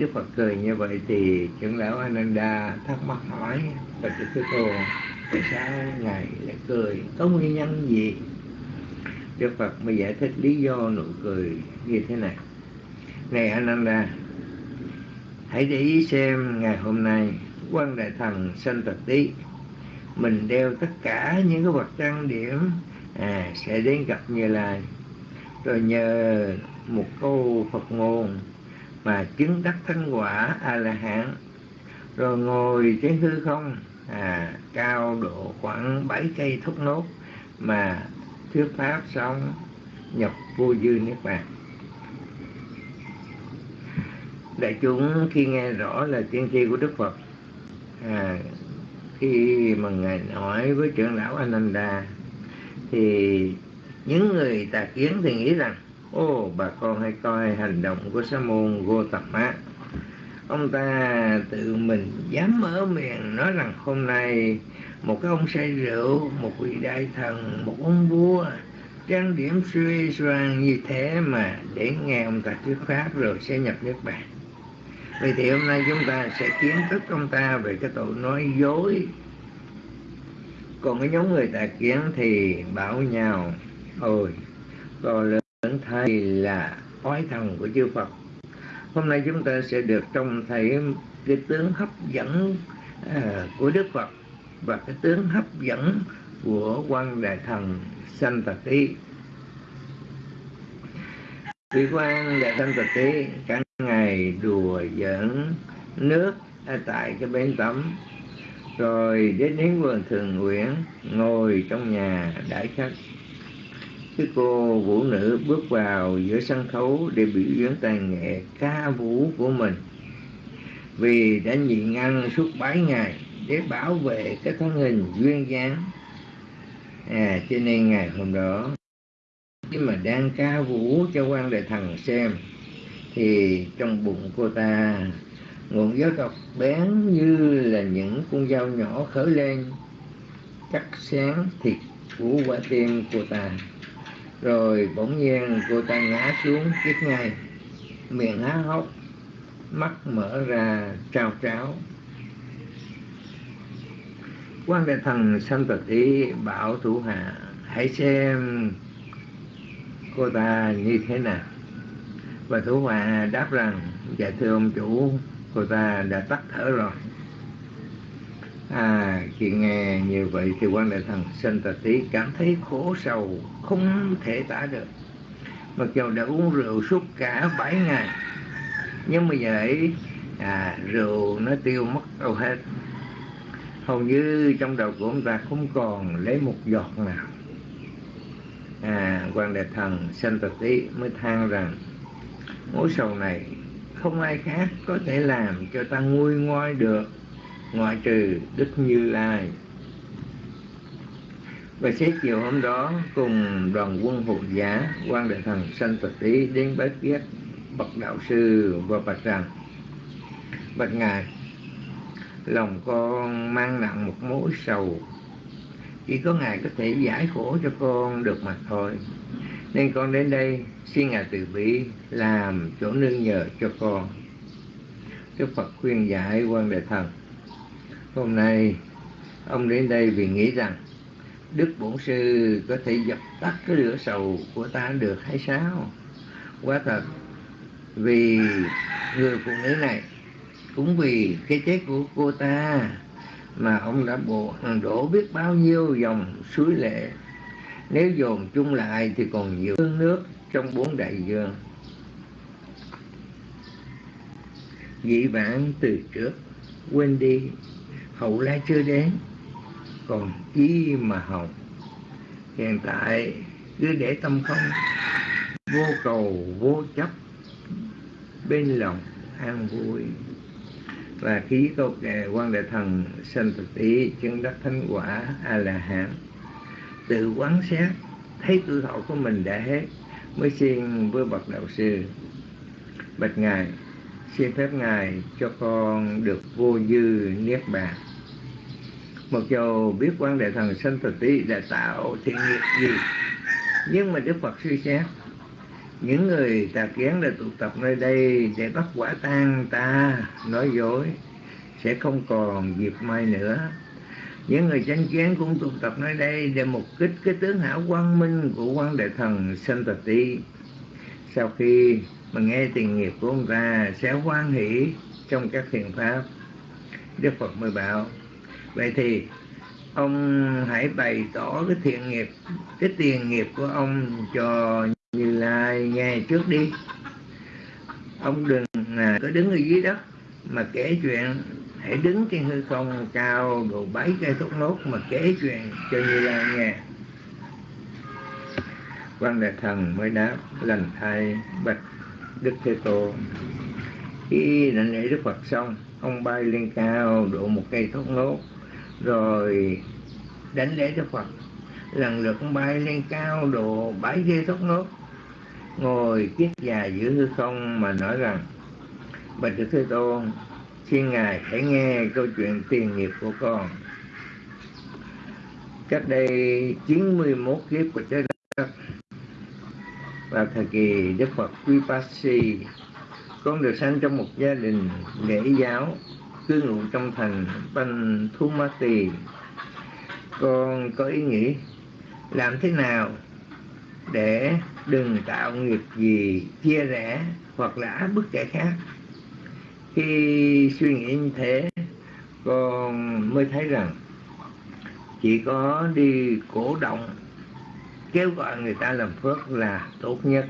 đức phật cười như vậy thì trưởng lão ananda thắc mắc hỏi và thưa thế cô tại sao ngài lại cười? Có nguyên nhân gì? Đức phật mới giải thích lý do nụ cười như thế này. Này ananda hãy để ý xem ngày hôm nay, quan đại thần sanh tật tí mình đeo tất cả những cái vật trang điểm à sẽ đến gặp như lai. Rồi nhờ một câu phật ngôn mà chứng đắc thánh quả a la hán rồi ngồi trên hư không à cao độ khoảng bảy cây thốt nốt mà thuyết pháp xong nhập vô dư niết bàn đại chúng khi nghe rõ là tiên tri của đức phật à, khi mà ngài nói với trưởng lão ananda thì những người tà kiến thì nghĩ rằng ô bà con hãy coi hành động của sa môn Gotama ông ta tự mình dám mở miệng nói rằng hôm nay một cái ông say rượu một vị đại thần một ông vua trang điểm suy soan như thế mà để nghe ông ta thuyết pháp rồi sẽ nhập nước bàn vậy thì hôm nay chúng ta sẽ kiến thức ông ta về cái tội nói dối. Còn cái nhóm người tà kiến thì bảo nhau ôi to lớn thầy là oái thần của chư Phật. Hôm nay chúng ta sẽ được trông thấy cái tướng hấp dẫn à, của Đức Phật và cái tướng hấp dẫn của quan đại thần sanh tật tí vị quan đại tâm thực tí cả ngày đùa giỡn nước ở tại cái bến tắm. Rồi đến đến vườn thường nguyện ngồi trong nhà đãi khách. Cái cô vũ nữ bước vào giữa sân khấu để biểu diễn tài nghệ ca vũ của mình. Vì đã nhịn ăn suốt bảy ngày để bảo vệ cái thân hình duyên dáng. À cho nên ngày hôm đó khi mà đang ca vũ cho quan đại thần xem, thì trong bụng cô ta ngọn gió độc bén như là những con dao nhỏ khởi lên, cắt sáng thịt của quả tim cô ta. Rồi bỗng nhiên cô ta ngã xuống chết ngay, miệng há hốc, mắt mở ra trao tráo. Quan đại thần sanh tật ý bảo thủ hạ, hãy xem cô ta như thế nào? Và thủ hòa đáp rằng dạ thưa ông chủ cô ta đã tắt thở rồi. À khi nghe như vậy thì quan đại thần sanh tà tí cảm thấy khổ sầu không thể tả được. Mặc dù đã uống rượu suốt cả bảy ngày nhưng mà vậy à, rượu nó tiêu mất đâu hết. Hầu như trong đầu của ông ta không còn lấy một giọt nào à quan đại thần sanh tật ý mới than rằng mối sầu này không ai khác có thể làm cho ta nguôi ngoai được, ngoại trừ Đức Như Lai. Và xế chiều hôm đó, cùng đoàn quân hộ giả quan đại thần sanh tật ý đến bái kiết bậc đạo sư và bạch rằng bạch ngài, lòng con mang nặng một mối sầu chỉ có ngài có thể giải khổ cho con được mà thôi. Nên con đến đây, xin ngài từ bi, làm chỗ nương nhờ cho con. Đức phật khuyên giải quan đề thần, hôm nay ông đến đây vì nghĩ rằng đức bổn sư có thể dập tắt cái lửa sầu của ta được hay sao? Quá thật, vì người phụ nữ này cũng vì cái chết của cô ta mà ông đã bộ ừ, đổ biết bao nhiêu dòng suối lệ. Nếu dồn chung lại thì còn nhiều nước trong bốn đại dương. Dị vãng từ trước, quên đi, hậu lai chưa đến, còn chi mà hồng hiện tại, cứ để tâm không, vô cầu vô chấp, bên lòng an vui và khí câu đề quan đại thần sanh thực tỷ chứng đắc thánh quả a la hán tự quán xét, thấy tuổi thọ của mình đã hết, mới xin với bậc đạo sư. Bạch ngài, xin phép ngài cho con được vô dư niết bàn. Mặc dù biết quan đại thần sanh thực tỷ đã tạo thiện nghiệp gì, nhưng mà đức phật suy xét những người tà kiến đã tụ tập nơi đây để bắt quả tang ta, nói dối, sẽ không còn dịp mai nữa. Những người chánh kiến cũng tụ tập nơi đây để mục kích cái tướng hảo quang minh của quan đại thần Santati. Sau khi mà nghe tiền nghiệp của ông ta sẽ hoan hỷ trong các thiện pháp, Đức Phật mới bảo, vậy thì ông hãy bày tỏ cái thiện nghiệp, cái tiền nghiệp của ông cho như lai nghe trước đi. Ông đừng à, có đứng ở dưới đất, mà kể chuyện. Hãy đứng trên hư không cao độ bảy cây thốt nốt, mà kể chuyện cho như lai nghe. Quan đại thần mới đáp, lành thay, bạch đức thế tôn. Khi đảnh lễ đức phật xong, ông bay lên cao độ một cây thốt nốt, rồi đánh lễ đức phật. Lần lượt ông bay lên cao độ bảy cây thốt nốt ngồi kiết già giữa hư không mà nói rằng, bạch đức thế tôn, xin ngài hãy nghe câu chuyện tiền nghiệp của con. Cách đây 91 kiếp của trái đất, và thời kỳ Đức Phật Vipassi con được sanh trong một gia đình lễ giáo cư ngụ trong thành Panthumati. Con có ý nghĩ làm thế nào để đừng tạo nghiệp gì, chia rẽ hoặc là áp bức kẻ khác. Khi suy nghĩ như thế, con mới thấy rằng chỉ có đi cổ động, kêu gọi người ta làm phước là tốt nhất.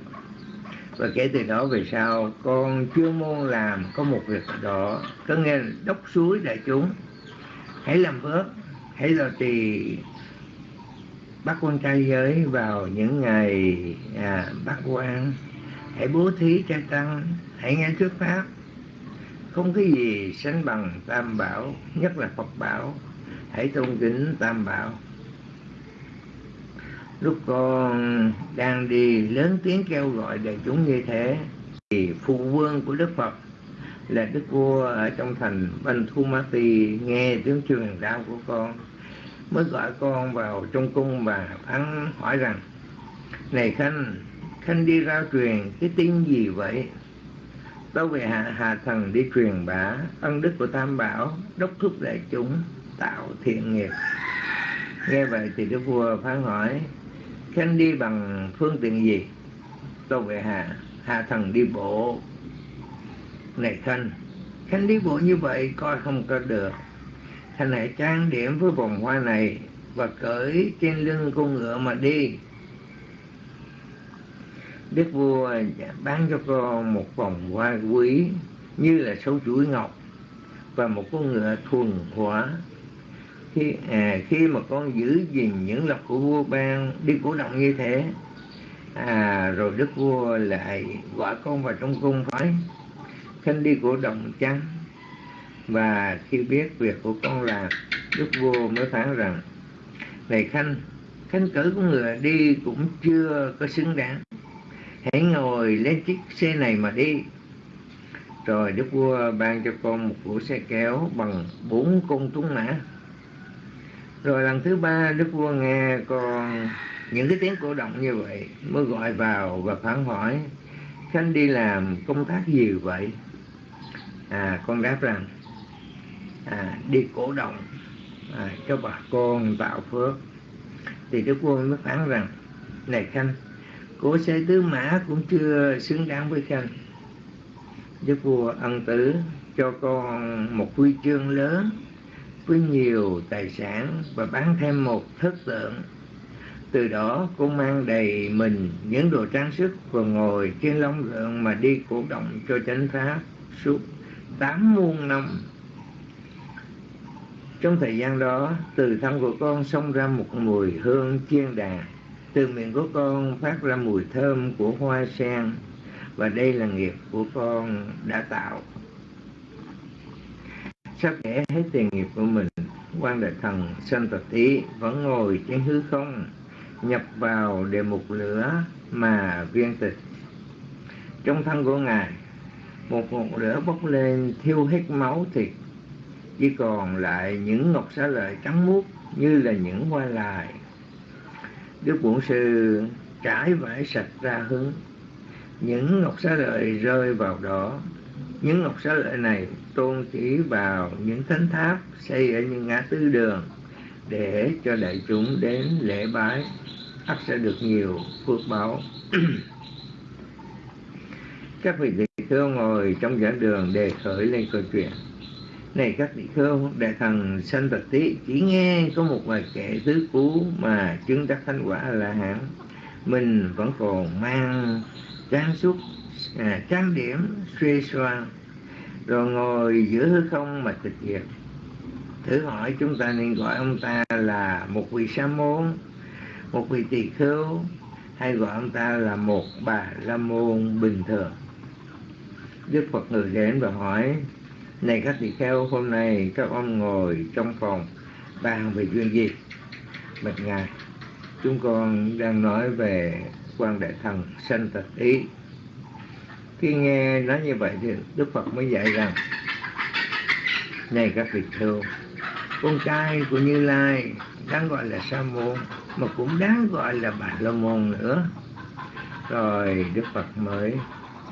Và kể từ đó về sau, con chưa môn làm có một việc đó, có nghe đốc suối đại chúng. Hãy làm phước, hãy lo trì bắt quan trai giới vào những ngày à, bắt quan. Hãy bố thí cho tăng hãy nghe thuyết pháp. Không cái gì sánh bằng tam bảo nhất là phật bảo. Hãy tôn kính tam bảo. Lúc con đang đi lớn tiếng kêu gọi đại chúng như thế thì phụ vương của đức phật là đức vua ở trong thành Banh Thu Ma Tỳ nghe tiếng truyền đạo của con mới gọi con vào trong cung và phán hỏi rằng, này khanh khanh đi ra truyền cái tin gì vậy? Tâu về hạ hạ thần đi truyền bá ân đức của tam bảo, đốc thúc đại chúng, tạo thiện nghiệp. Nghe vậy thì đức vua phán hỏi, khanh đi bằng phương tiện gì? Tâu về hạ hạ thần đi bộ. Này khanh khanh đi bộ như vậy coi không có được. Thành hãy trang điểm với vòng hoa này và cởi trên lưng con ngựa mà đi. Đức vua dạ bán cho con một vòng hoa quý như là sâu chuỗi ngọc và một con ngựa thuần hóa. Khi, à, khi mà con giữ gìn những lộc của vua ban đi cổ động như thế, à, rồi đức vua lại gọi con vào trong cung phái khanh đi cổ động chăng và khi biết việc của con làm đức vua mới phán rằng, này khanh khanh cử của người đi cũng chưa có xứng đáng. Hãy ngồi lên chiếc xe này mà đi. Rồi đức vua ban cho con một cỗ xe kéo bằng bốn con tuấn mã. Rồi lần thứ ba, đức vua nghe con những cái tiếng cổ động như vậy mới gọi vào và phán hỏi, khanh đi làm công tác gì vậy? À con đáp rằng à, đi cổ động à, cho bà con tạo phước. Thì đức vua mới phán rằng này khanh cố xe tứ mã cũng chưa xứng đáng với khanh. Đức vua ân tử cho con một huy chương lớn với nhiều tài sản và bán thêm một thất tượng. Từ đó cô mang đầy mình những đồ trang sức và ngồi trên long lượng mà đi cổ động cho chánh pháp suốt tám muôn năm trong thời gian đó, từ thân của con xông ra một mùi hương chiên đà. Từ miệng của con phát ra mùi thơm của hoa sen. Và đây là nghiệp của con đã tạo. Sắp kể hết tiền nghiệp của mình, quan đại thần sanh tật tí vẫn ngồi trên hư không, nhập vào đề mục lửa mà viên tịch. Trong thân của ngài, một ngọn lửa bốc lên thiêu hết máu thịt chỉ còn lại những ngọc xá lợi trắng muốt như là những hoa lại đức bổn sư trải vải sạch ra hướng những ngọc xá lợi rơi vào đó. Những ngọc xá lợi này tôn chỉ vào những thánh tháp xây ở những ngã tư đường để cho đại chúng đến lễ bái. Ắt sẽ được nhiều phước báo. Các vị tỷ khưu ngồi trong giảng đường đề khởi lên câu chuyện này các vị khưu đại thần sanh tật tí chỉ nghe có một vài kẻ tứ cú mà chứng đắc thánh quả là hẳn mình vẫn còn mang trang sức à, trang điểm suy soan rồi ngồi giữa hư không mà tịch diệt. Thử hỏi chúng ta nên gọi ông ta là một vị sa môn một vị tỳ khưu hay gọi ông ta là một bà la môn bình thường? Đức phật người đến và hỏi này các tỳ kheo hôm nay các ông ngồi trong phòng bàn về chuyện gì? Bạch ngài chúng con đang nói về quan đại thần sanh tật ý. Khi nghe nói như vậy thì đức phật mới dạy rằng, này các vị khưu con trai của như lai đáng gọi là sa môn, mà cũng đáng gọi là bà la môn nữa. Rồi đức phật mới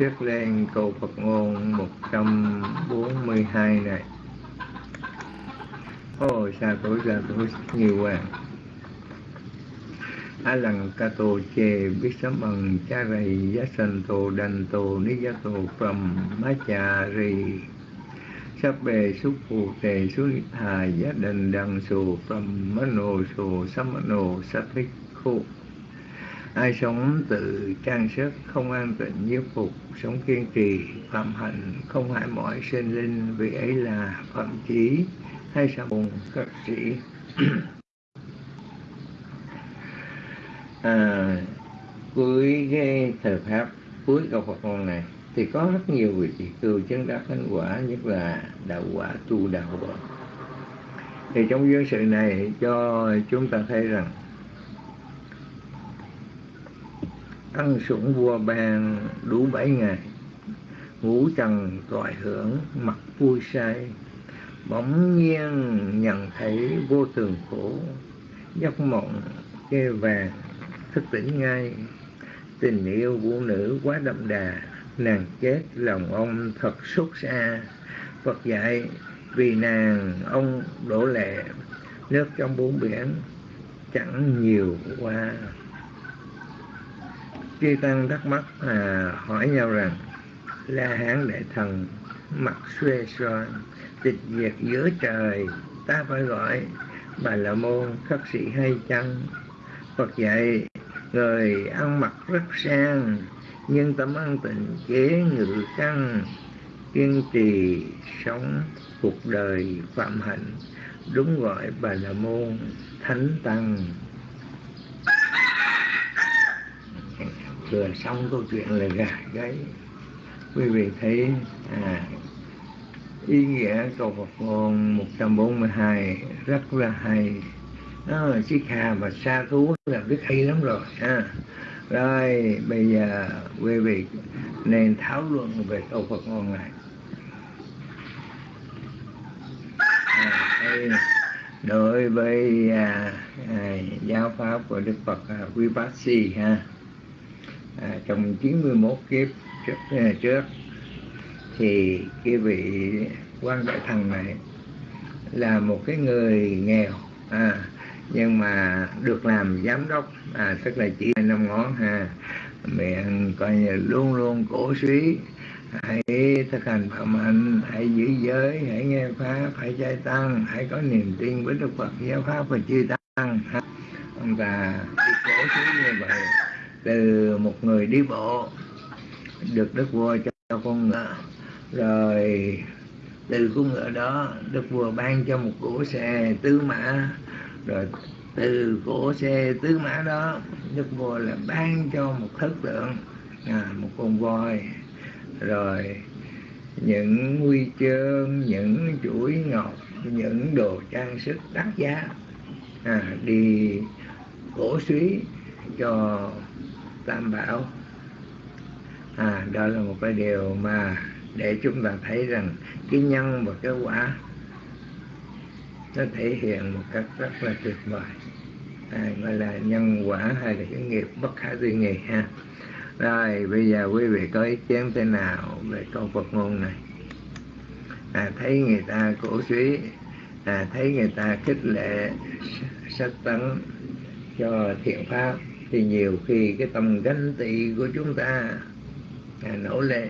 thuyết lên câu phật ngôn 142 này. Ôi xa tối sa tối nhiều quá. A lần ca tô chê, biết sấm ẩn cha rầy, giá sanh tô, đành tô, ni giá tô phẩm má cha rì. Sắp bề xúc phù tề xú hà giá đình đằng sù phẩm má nô sù sấm nô sát thích khu ai sống tự trang sức không an tịnh nhiếp phục sống kiên trì phạm hạnh không hại mọi sinh linh vì ấy là phạm chí hay sa môn các sĩ. À, cuối cái thời pháp cuối câu Phật ngôn này thì có rất nhiều vị tỳ cư chứng đắc thánh quả nhất là đạo quả tu đạo quả thì trong duyên sự này cho chúng ta thấy rằng ăn sủng vua bèn đủ bảy ngày. Ngủ trần toại hưởng, mặt vui say bỗng nhiên nhận thấy vô thường khổ. Giấc mộng kê vàng, thức tỉnh ngay. Tình yêu phụ nữ quá đậm đà, nàng chết lòng ông thật xót xa. Phật dạy, vì nàng ông đổ lệ, nước trong bốn biển chẳng nhiều qua chư tăng thắc mắc à, hỏi nhau rằng la hán đại thần mặt xuê xoan tịch diệt giữa trời ta phải gọi bà la môn khất sĩ hay chăng? Phật dạy người ăn mặc rất sang nhưng tâm ăn tình chế ngự căn kiên trì sống cuộc đời phạm hạnh đúng gọi bà la môn thánh tăng. Vừa xong câu chuyện là gà gáy quý vị thấy à, ý nghĩa câu Phật ngôn 142 rất là hay. Đó là chiếc hà và sa thú là biết hay lắm rồi ha. Rồi bây giờ quý vị nên thảo luận về câu Phật ngôn này. À, đối với à, à, giáo pháp của Đức Phật à, Vipassi ha à, trong 91 kiếp trước, à, trước thì cái vị quan đại thần này là một cái người nghèo à, nhưng mà được làm giám đốc à, tức là chỉ năm ngón ha miệng coi như luôn luôn cổ suý hãy thực hành phạm hạnh hãy giữ giới hãy nghe pháp hãy trai tăng hãy có niềm tin với đức phật giáo pháp và chư tăng ha. ông ta đi cổ suý như vậy từ một người đi bộ được đức vua cho con ngựa. Rồi từ con ngựa đó đức vua ban cho một cỗ xe tứ mã. Rồi từ cỗ xe tứ mã đó đức vua là ban cho một thất tượng à, một con voi. Rồi những huy chương những chuỗi ngọc những đồ trang sức đắt giá à, đi cổ suý cho tam bảo. À, đó là một cái điều mà để chúng ta thấy rằng cái nhân và cái quả nó thể hiện một cách rất là tuyệt vời. À, gọi là nhân quả hay là cái nghiệp bất khả tư nghị ha. Rồi bây giờ quý vị có ý kiến thế nào về câu Phật ngôn này? À, thấy người ta cổ suý à, thấy người ta khích lệ sách tấn cho thiện pháp thì nhiều khi cái tâm ganh tị của chúng ta à, nổi lên.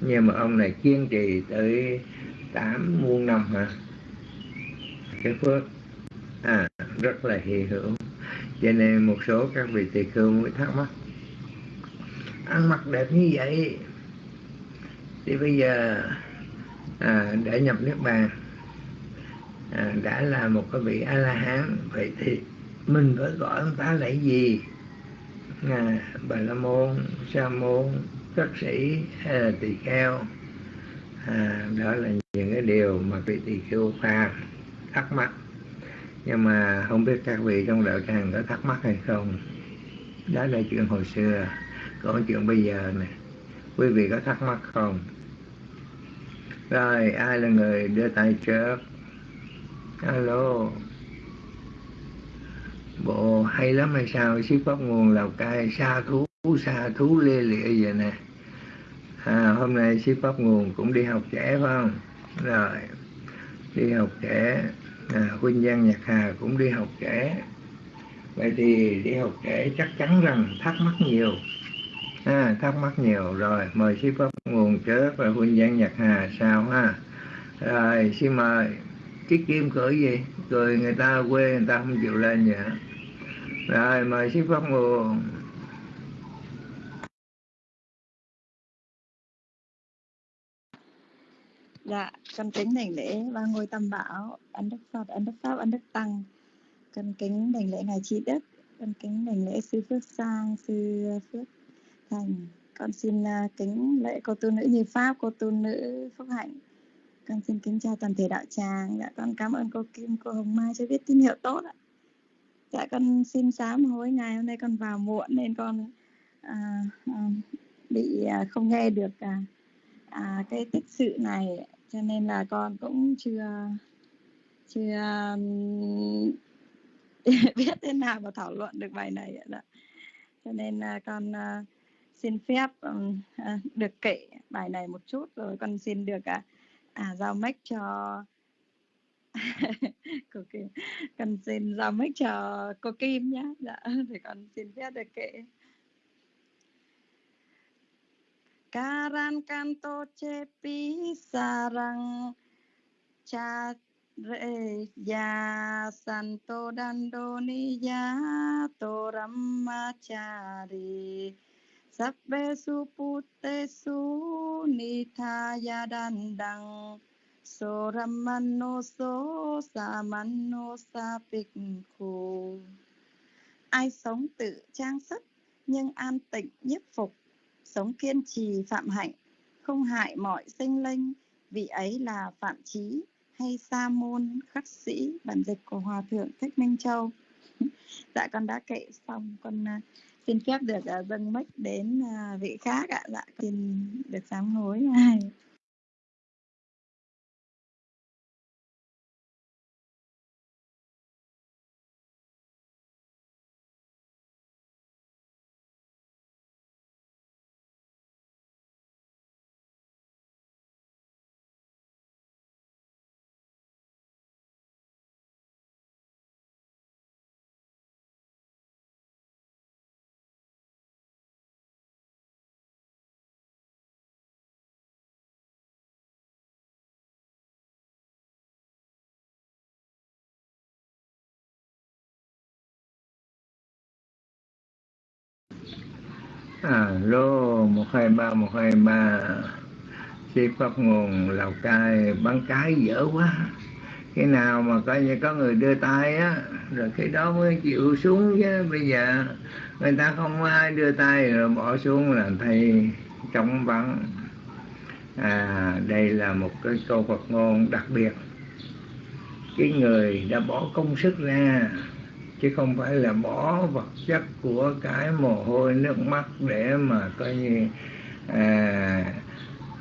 Nhưng mà ông này kiên trì tới tám muôn năm hả? Cái phước à, rất là hy hữu. Cho nên một số các vị tỳ khưu mới thắc mắc ăn mặc đẹp như vậy thì bây giờ à, để nhập nước bàn à, đã là một cái vị a la hán vậy thì mình phải gọi ông ta là gì? À, bà la môn sa môn các sĩ hay là tỳ kheo. À, đó là những cái điều mà vị tỳ kheo pha thắc mắc. Nhưng mà không biết các vị trong đạo tràng có thắc mắc hay không. Đó là chuyện hồi xưa. Còn chuyện bây giờ này quý vị có thắc mắc không? Rồi ai là người đưa tay trước? Alo bộ hay lắm hay sao? Ship pháp nguồn lào cai xa thú xa thú lê lịa vậy nè. À, hôm nay ship pháp nguồn cũng đi học trẻ phải không? Rồi đi học trẻ à, huynh giang nhạc hà cũng đi học trẻ. Vậy thì đi học trẻ chắc chắn rằng thắc mắc nhiều. À, thắc mắc nhiều. Rồi mời sư pháp nguồn trước và huynh giang nhạc hà sao ha? Rồi xin mời. Chiếc kim cười gì? Cười người ta quê người ta không chịu lên vậy rồi mời sư pháp nguồn Dạ, con kính đảnh lễ ba ngôi tam bảo, ân đức Phật, ân đức Pháp, ân đức Tăng. Con kính đảnh lễ Ngài Trí Đức, con kính đảnh lễ Sư Phước Sang, Sư Phước Thành. Con xin à, kính lễ cô tu nữ như Pháp, cô tu nữ Phúc Hạnh. Con xin kính chào toàn thể đạo tràng. Dạ, con cảm ơn cô Kim, cô Hồng Mai cho biết tín hiệu tốt ạ. Dạ, con xin sám hối ngày hôm nay con vào muộn nên con à, à, bị à, không nghe được à, à, cái tích sự này cho nên là con cũng chưa chưa biết thế nào mà thảo luận được bài này ạ. cho nên là con uh, xin phép um, uh, được kể bài này một chút rồi con xin được uh, à, giao mic cho cô Kim con xin giao mic cho cô Kim nhé dạ thì con xin phép được kể. Karan kanto cepi sarang cha re ya santo dandoni ya toramachari sabbe su putte su nithaya dandang so ramano so samano sa khu ai sống tự trang sức, nhưng an tịnh nhiếp phục. Sống kiên trì phạm hạnh, không hại mọi sinh linh. Vị ấy là phạm trí hay sa môn khắc sĩ, bản dịch của hòa thượng thích minh châu. Dạ con đã kệ xong. Con à, xin phép được à, dâng mic đến à, vị khác ạ. Dạ xin được sám hối. này À, alo một hai ba, một hai ba. Si pháp nguồn lào cai, bán cái dở quá. Cái nào mà coi như có người đưa tay á, rồi cái đó mới chịu xuống chứ, bây giờ người ta không ai đưa tay rồi bỏ xuống là thầy trống vắng. À đây là một cái câu Phật ngôn đặc biệt. Cái người đã bỏ công sức ra chứ không phải là bỏ vật chất của cái mồ hôi nước mắt để mà coi như à,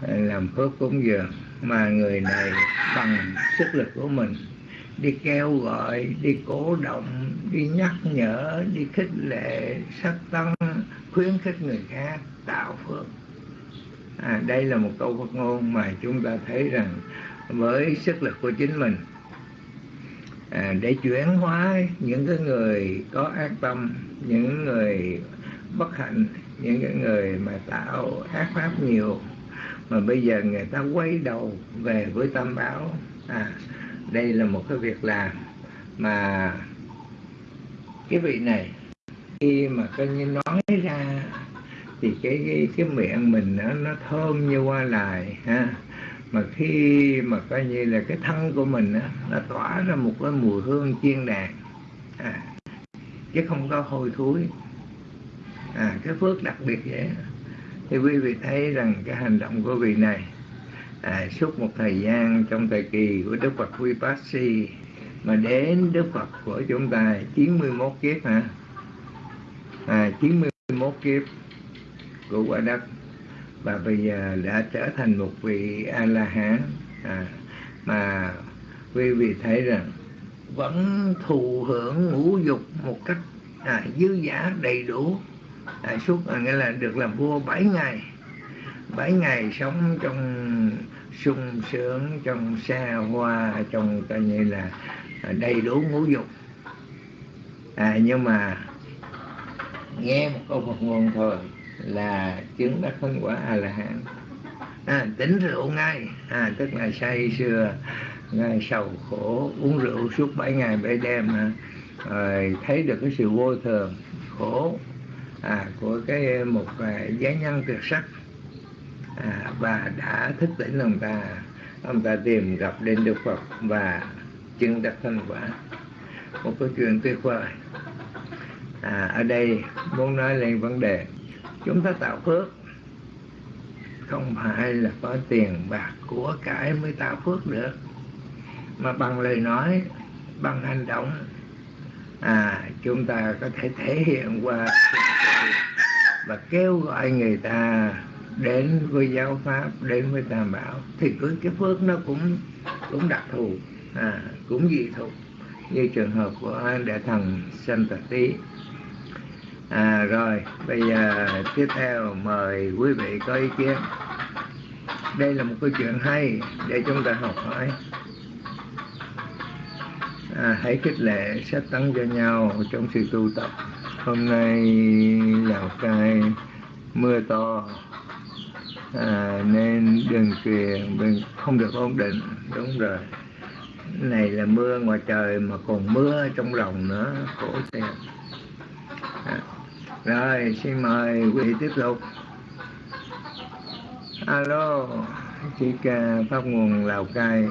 làm phước cúng dường. Mà người này bằng sức lực của mình đi kêu gọi đi cổ động đi nhắc nhở đi khích lệ sắc tăng khuyến khích người khác tạo phước. À, đây là một câu Phật ngôn mà chúng ta thấy rằng với sức lực của chính mình à, để chuyển hóa những cái người có ác tâm những người bất hạnh những cái người mà tạo ác pháp nhiều mà bây giờ người ta quay đầu về với tam bảo à đây là một cái việc làm mà cái vị này khi mà coi như nói ra thì cái cái, cái miệng mình nó, nó thơm như hoa lại ha mà khi mà coi như là cái thân của mình á, nó tỏa ra một cái mùi hương chiên đàn. À, chứ không có hôi thối. À, cái phước đặc biệt vậy thì quý vị thấy rằng cái hành động của vị này à, suốt một thời gian trong thời kỳ của Đức Phật Vipassy mà đến Đức Phật của chúng ta 91 kiếp hả? À, 91 kiếp của quả đất và bây giờ đã trở thành một vị a la hán à, mà quý vị thấy rằng vẫn thụ hưởng ngũ dục một cách à, dư giả đầy đủ. À, suốt à, nghĩa là được làm vua 7 ngày. 7 ngày sống trong sung sướng trong xa hoa trong coi như là à, đầy đủ ngũ dục. À, nhưng mà nghe một câu Phật ngôn thôi là chứng đắc phân quả a la hán à, tỉnh rượu ngay. À, tức là say sưa ngay sầu khổ uống rượu suốt bảy ngày bảy đêm à, rồi thấy được cái sự vô thường khổ à, của cái một à, giá nhân tuyệt sắc. À, và đã thức tỉnh ông ta ông ta tìm gặp đến Đức Phật và chứng đắc thành quả. Một câu chuyện tuyệt vời. À, ở đây muốn nói lên vấn đề chúng ta tạo phước. Không phải là có tiền bạc của cải mới tạo phước được. Mà bằng lời nói bằng hành động à chúng ta có thể thể hiện qua và kêu gọi người ta đến với giáo pháp đến với tam bảo. Thì cứ cái phước nó cũng cũng đặc thù à, cũng dị thù như trường hợp của đại thần sanh tật tí à rồi bây giờ tiếp theo mời quý vị có ý kiến. Đây là một câu chuyện hay để chúng ta học hỏi. À, hãy khích lệ sách tấn cho nhau trong sự tu tập. Hôm nay lào cai mưa to. À, nên đường truyền không được ổn định. Đúng rồi. Này là mưa ngoài trời mà còn mưa trong lòng nữa. Khổ thiệt. À, rồi, xin mời quý vị tiếp tục. Alo, chị ca pháp nguồn lào cai.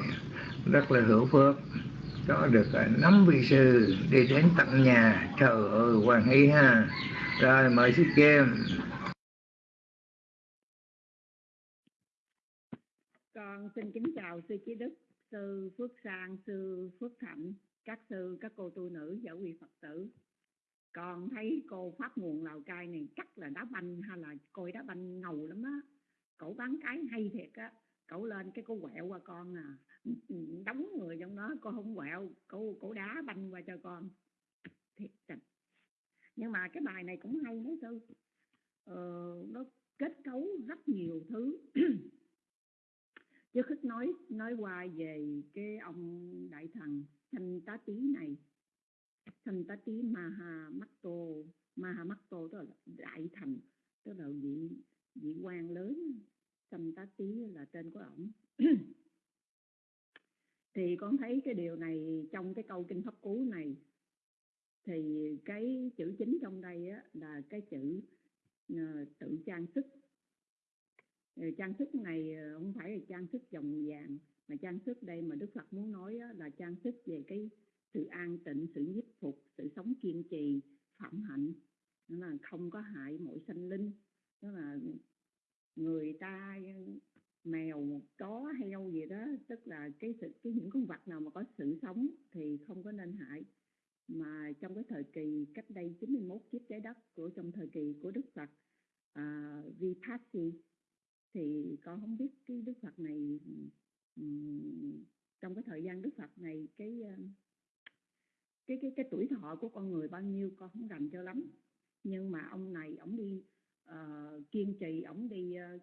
Rất là hữu phước. Có được à, năm vị sư đi đến tận nhà trời ơi hoàng y ha. Rồi, mời sư kim. Con xin kính chào sư trí đức, sư phước sang, sư phước thạnh, các sư, các cô tu nữ giáo quy phật tử con thấy cô pháp nguồn lào cai này chắc là đá banh hay là coi đá banh ngầu lắm á. Cậu bán cái hay thiệt á. Cậu lên cái cô quẹo qua con à. Đóng người trong đó cô không quẹo. Cô cổ đá banh qua cho con. Thiệt tình. Nhưng mà cái bài này cũng hay đấy sư ờ, nó kết cấu rất nhiều thứ. Chứ khích nói nói qua về cái ông đại thần thanh tá tí này thanh tá tí maha maha tức là đại thành tức là vị vị quan lớn. Thanh tá tí là tên của ổng. Thì con thấy cái điều này trong cái câu kinh pháp cú này thì cái chữ chính trong đây á, là cái chữ uh, tự trang sức. Trang sức này ờ, không phải là trang sức vòng vàng mà trang sức đây mà Đức Phật muốn nói là trang sức về cái sự an tịnh sự nhiếp phục sự sống kiên trì phẩm hạnh. Nó là không có hại mỗi sanh linh. Đó là người ta mèo chó heo gì đó tức là cái sự cái những con vật nào mà có sự sống thì không có nên hại. Mà trong cái thời kỳ cách đây 91 chiếc trái đất của trong thời kỳ của Đức Phật à, Vipassy thì con không biết cái Đức Phật này um, trong cái thời gian Đức Phật này cái cái cái cái tuổi thọ của con người bao nhiêu con không rành cho lắm. Nhưng mà ông này ông đi uh, kiên trì ông đi uh,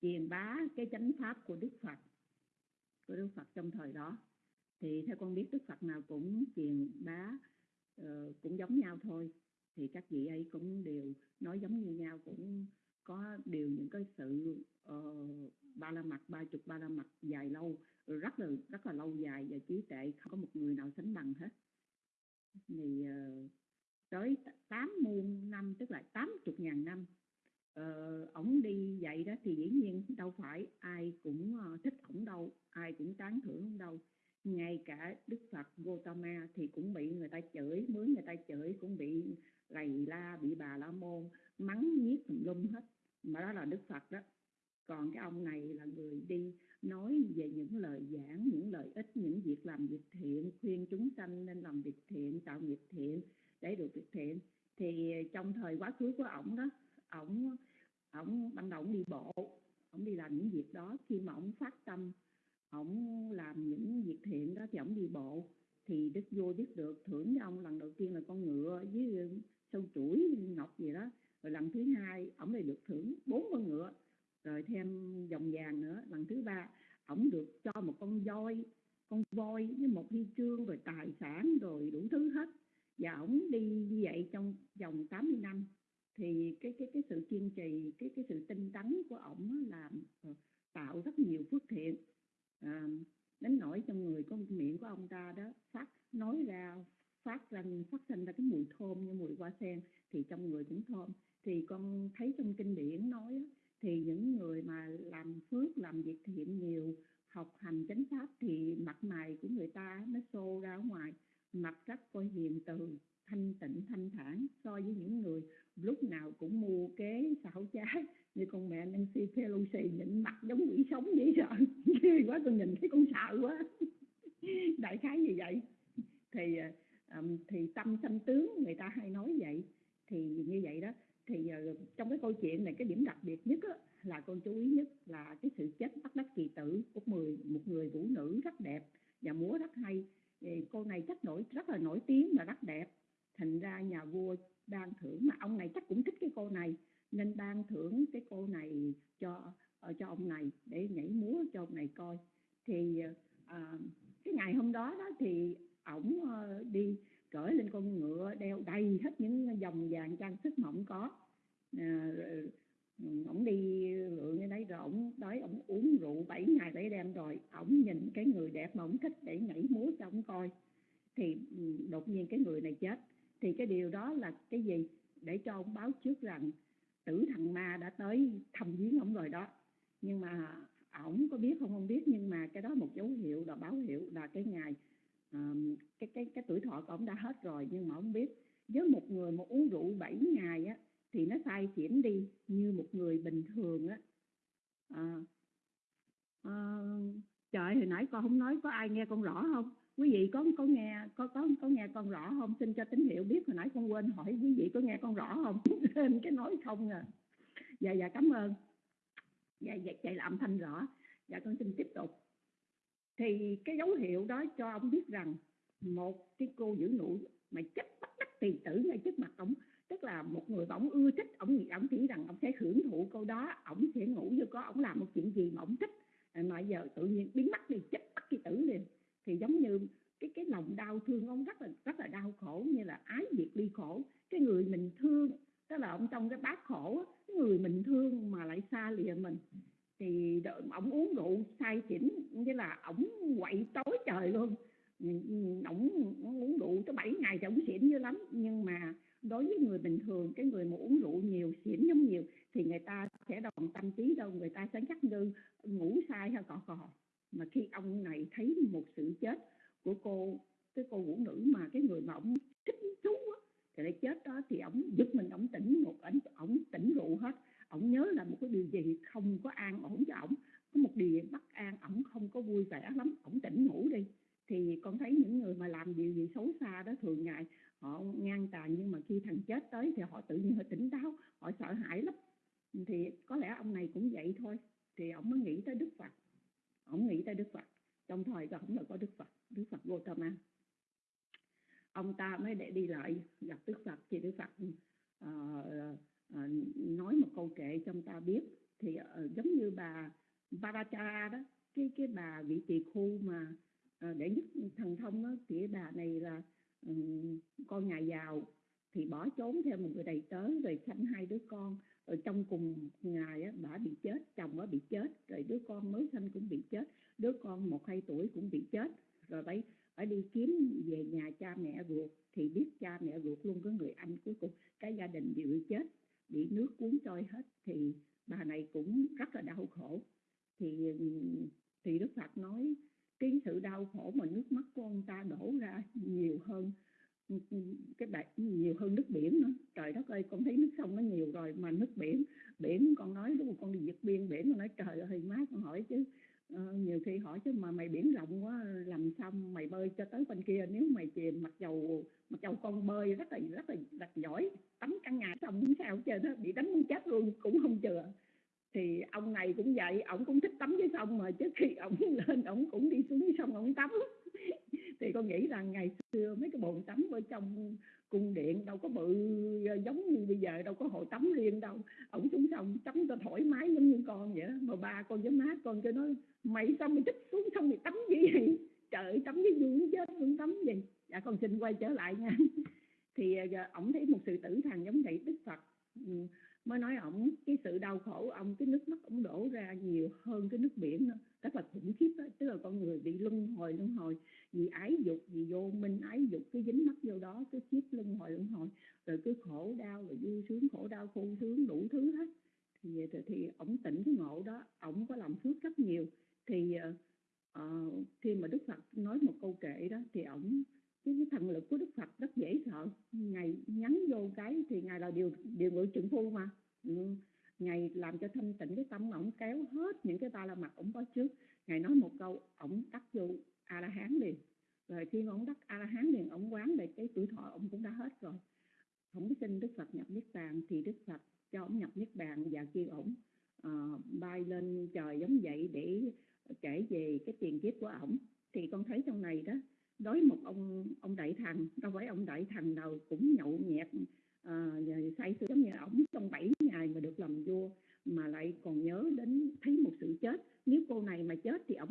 truyền bá cái chánh pháp của Đức Phật của Đức Phật trong thời đó. Thì theo con biết Đức Phật nào cũng truyền bá uh, cũng giống nhau thôi. Thì các vị ấy cũng đều nói giống như nhau cũng có đều những cái sự uh, ba la mặt ba chục ba la mặt dài lâu. Ừ, rất là rất là lâu dài và trí tuệ không có một người nào sánh bằng hết. Thì uh, tới 80 năm tức là 80 ngàn năm uh, ổng đi vậy đó thì dĩ nhiên đâu phải ai cũng uh, thích ổng đâu ai cũng tán thưởng ổng đâu. Ngay cả Đức Phật Gautama thì cũng bị người ta chửi mướn người ta chửi cũng bị lầy la bị bà la môn mắng nhiếc tùm lum hết. Mà đó là Đức Phật đó còn cái ông này là người đi nói về những lời giảng, những lợi ích, những việc làm việc thiện, khuyên chúng sanh nên làm việc thiện, tạo nghiệp thiện để được việc thiện. Thì trong thời quá khứ của ổng đó, ổng ổng ban đầu ổng đi bộ, ổng đi làm những việc đó. Khi mà ổng phát tâm, ổng làm những việc thiện đó thì ổng đi bộ. Thì đức vua biết được, thưởng cho ông lần đầu tiên là con ngựa với sâu chuỗi ngọc gì đó. Rồi lần thứ hai, ổng lại được thưởng bốn con ngựa rồi thêm dòng vàng nữa lần thứ ba ổng được cho một con voi con voi với một huy chương rồi tài sản rồi đủ thứ hết. Và ổng đi như vậy trong vòng 80 năm. Thì cái cái cái sự kiên trì cái cái sự tinh tấn của ổng là ờ, tạo rất nhiều phước thiện. À, đến nỗi trong người con miệng của ông ta đó phát nói ra phát ra phát sinh ra cái mùi thơm như mùi hoa sen thì trong người cũng thơm. Thì con thấy trong kinh điển nói thì những người mà làm phước làm việc thiện nhiều học hành chánh pháp thì mặt mày của người ta nó xô ra ngoài. Mặt rất coi hiền từ thanh tịnh thanh thản. So với những người lúc nào cũng mua kế xảo trái như con mẹ Nancy Pelosi nhìn mặt giống quỷ sống vậy sợ ghê quá tôi nhìn thấy con sợ quá. Đại khái như vậy. Thì um, thì tâm sanh tướng người ta hay nói vậy. Thì như vậy đó thì ờ, trong cái câu chuyện này cái điểm đặc biệt nhất á, là con chú ý nhất là cái sự chết bắt đắc kỳ tử của mười một người vũ nữ rất đẹp và múa rất hay. Thì cô này chắc nổi rất là nổi tiếng và rất đẹp. Thành ra nhà vua ban thưởng mà ông này chắc cũng thích cái cô này nên ban thưởng cái cô này cho ờ, cho ông này để nhảy múa cho ông này coi. Thì ờ, à, cái ngày hôm đó đó thì ổng đi cởi lên con ngựa đeo đầy hết những dòng vàng trang sức mà ổng có. À, ổng đi lượn như đấy rồi ổng đói ổng uống rượu 7 ngày 7 đêm rồi ổng nhìn cái người đẹp mà ổng thích để nhảy múa cho ổng coi. Thì đột nhiên cái người này chết. Thì cái điều đó là cái gì? Để cho ông báo trước rằng tử thằng ma đã tới thăm viếng ổng rồi đó. Nhưng mà à, ổng có biết không? Không biết nhưng mà cái đó một dấu hiệu là báo hiệu là cái ngày um, cái cái cái tuổi thọ của ông đã hết rồi nhưng mà ông biết với một người mà uống rượu 7 ngày á thì nó sai chuyển đi như một người bình thường á. À, à, trời hồi nãy con không nói có ai nghe con rõ không? Quý vị có có nghe có có có nghe con rõ không? Xin cho tín hiệu biết hồi nãy con quên hỏi quý vị có nghe con rõ không? Thêm cái nói không à. Dạ dạ cảm ơn. Dạ dạ chạy làm thanh rõ. Dạ con xin tiếp tục thì cái dấu hiệu đó cho ông biết rằng một cái cô giữ nụ mà chết bắt đắc tỳ tử ngay trước mặt ông tức là một người mà ông ưa thích ông nghĩ ông nghĩ rằng ông sẽ hưởng thụ câu đó ông sẽ ngủ vô có ông làm một chuyện gì mà ông thích. À, mà giờ tự nhiên biến mất đi chết bắt kỳ tử liền thì giống như cái cái lòng đau thương ông rất là rất là đau khổ, như là ái diệt ly khổ. Cái người mình thương, tức là ông trong cái bát khổ cái người mình thương mà lại xa lìa mình thì ổng uống rượu say xỉn như là ổng quậy tối trời luôn. Ổng uống rượu tới 7 ngày thì ổng xỉn dữ lắm. Nhưng mà đối với người bình thường, cái người mà uống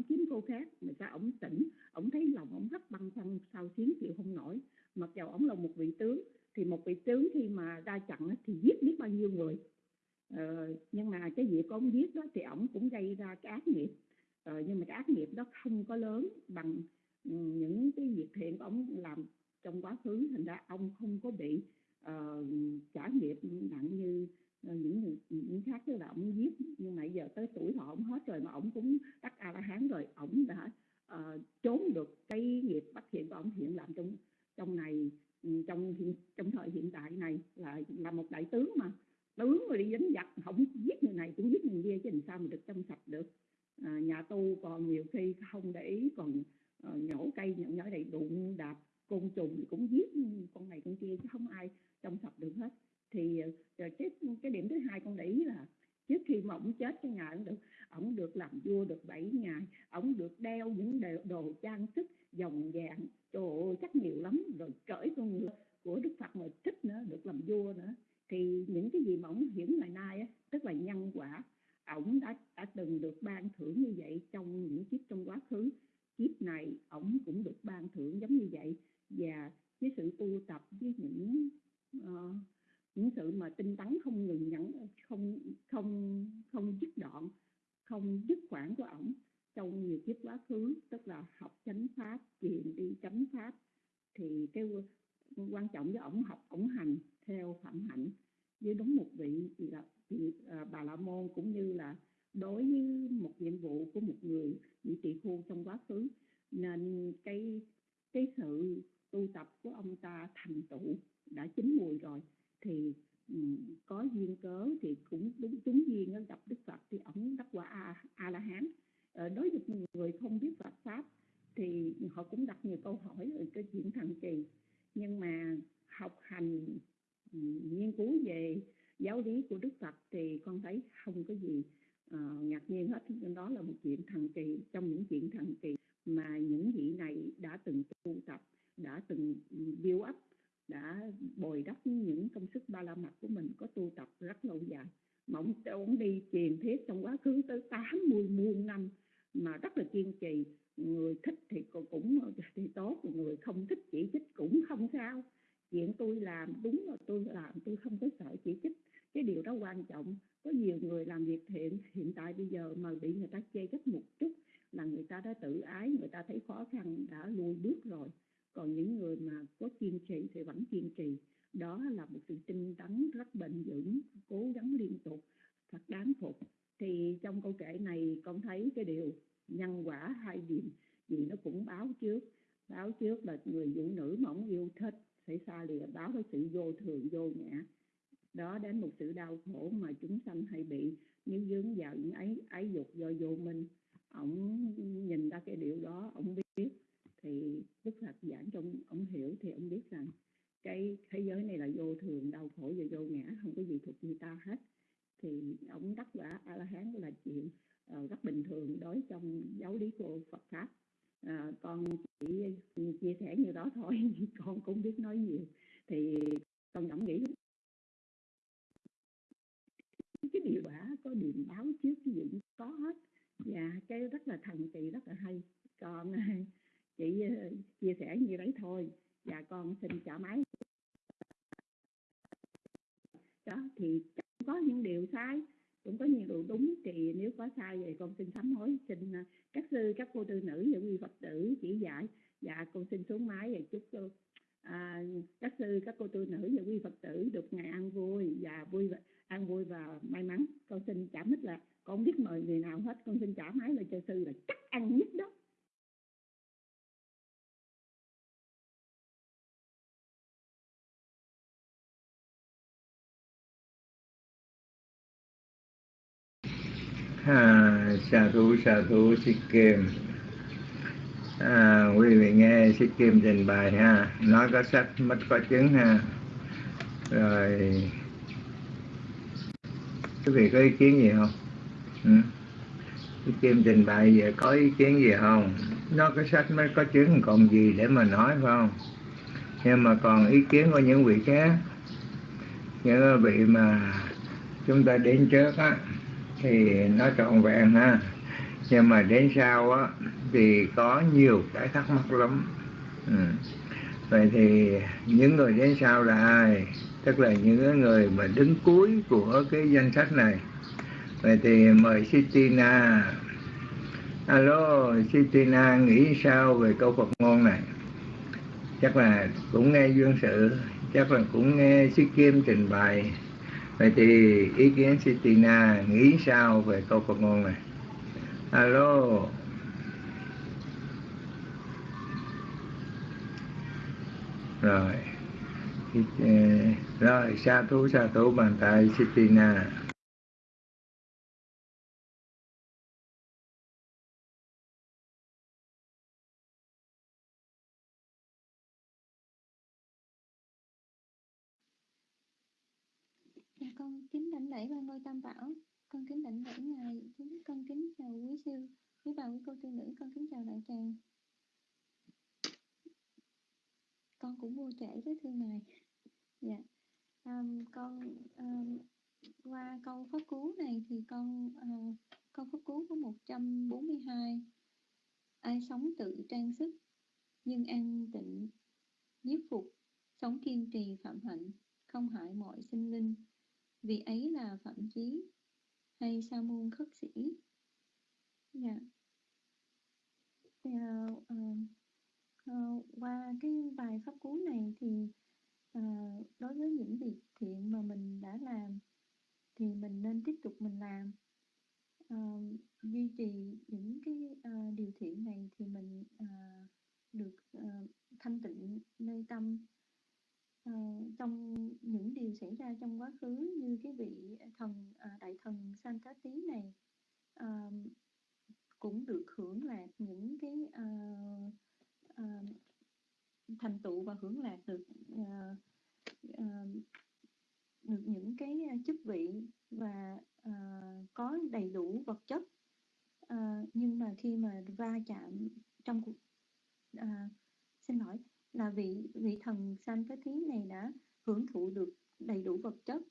kiếm cô khác mà sao ổng tỉnh? Ngã không thuộc ta hết. Thì ông đắc quả a la hán là chuyện uh, rất bình thường đối trong giáo lý của phật pháp. À, con chỉ chia sẻ như đó thôi con cũng biết nói nhiều. Thì con cảm nghĩ cái điều quả có điềm báo trước cái gì có hết. Và cái rất là thần kỳ rất là hay. Con ờ, chị chia sẻ như đấy thôi. Và con xin trả máy đó thì có những điều sai cũng có nhiều điều đúng. Thì nếu có sai thì con xin sám hối xin à, các sư các cô tư nữ những vị phật tử chỉ dạy. Và con xin xuống máy và chúc cô à, các sư các cô tư nữ và quý phật tử được ngày ăn vui và vui ăn vui và may mắn. Con xin trả mít là con biết mời người nào hết. Con xin trả máy lại cho sư là chắc ăn nhất đó. Sa thú sa thú xích kim à, quý vị nghe xích kim trình bày ha. Nói có sách mất có chứng ha. Rồi. Quý vị có ý kiến gì không? Ừ? xích kim trình bày về có ý kiến gì không? Nó có sách mới có chứng còn gì để mà nói phải không? Nhưng mà còn ý kiến của những vị khác. Những vị mà chúng ta đến trước á thì nó trọn vẹn ha. Nhưng mà đến sau á, thì có nhiều cái thắc mắc lắm. Ừ. vậy thì những người đến sau là ai? Tức là những người mà đứng cuối của cái danh sách này. Vậy thì mời Sitina. Alo, Sitina, nghĩ sao về câu Phật ngôn này? Chắc là cũng nghe duyên sự, chắc là cũng nghe sư Kim trình bày vậy thì ý kiến Sitina nghĩ sao về câu Phật ngôn này? Alo. Rồi. Ờ, rồi, sa thú sa thú bàn tay Sitina kính đảnh lễ ba ngôi tam bảo. Con kính đảnh lễ ngài kính con kính chào quý sư quý bà quý cô tư nữ con kính chào đại tràng. Con cũng vô trễ với thưa ngài. Dạ. Um, con um, qua câu pháp cú này thì con uh, câu pháp cú có 142 ai sống tự trang sức nhưng an tịnh nhiếp phục sống kiên trì phạm hạnh không hại mọi sinh linh vì ấy là phạm chí hay sa môn khất sĩ. Dạ. Yeah. uh, uh, uh, qua cái bài pháp cú này thì uh, đối với những việc thiện mà mình đã làm thì mình nên tiếp tục mình làm. Uh, duy trì những cái uh, điều thiện này thì mình uh, được uh, thanh tịnh nơi tâm uh, trong những điều xảy ra trong quá khứ như cái vị thần uh, đại thần Santa Tí này uh, cũng được hưởng lạc những cái uh, uh, thành tựu và hưởng lạc được uh, uh, được những cái chức vị và uh, có đầy đủ vật chất. Uh, nhưng mà khi mà va chạm trong cuộc uh, xin lỗi là vị vị thần sanh cái thí này đã hưởng thụ được đầy đủ vật chất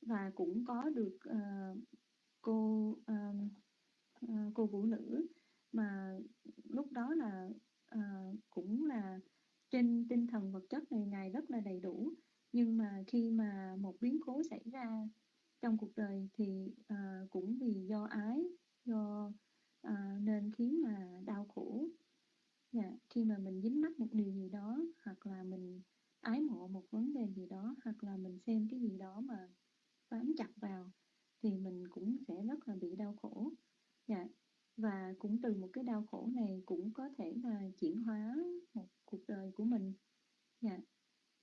và cũng có được uh, cô uh, uh, cô vũ nữ mà lúc đó là uh, cũng là trên tinh thần vật chất này ngài rất là đầy đủ. Nhưng mà khi mà một biến cố xảy ra trong cuộc đời thì uh, cũng vì do ái do uh, nên khiến mà đau khổ dạ, khi mà mình dính mắc một điều gì đó hoặc là mình ái mộ một vấn đề gì đó hoặc là mình xem cái gì đó mà bám chặt vào thì mình cũng sẽ rất là bị đau khổ dạ. và cũng từ một cái đau khổ này cũng có thể là chuyển hóa một cuộc đời của mình dạ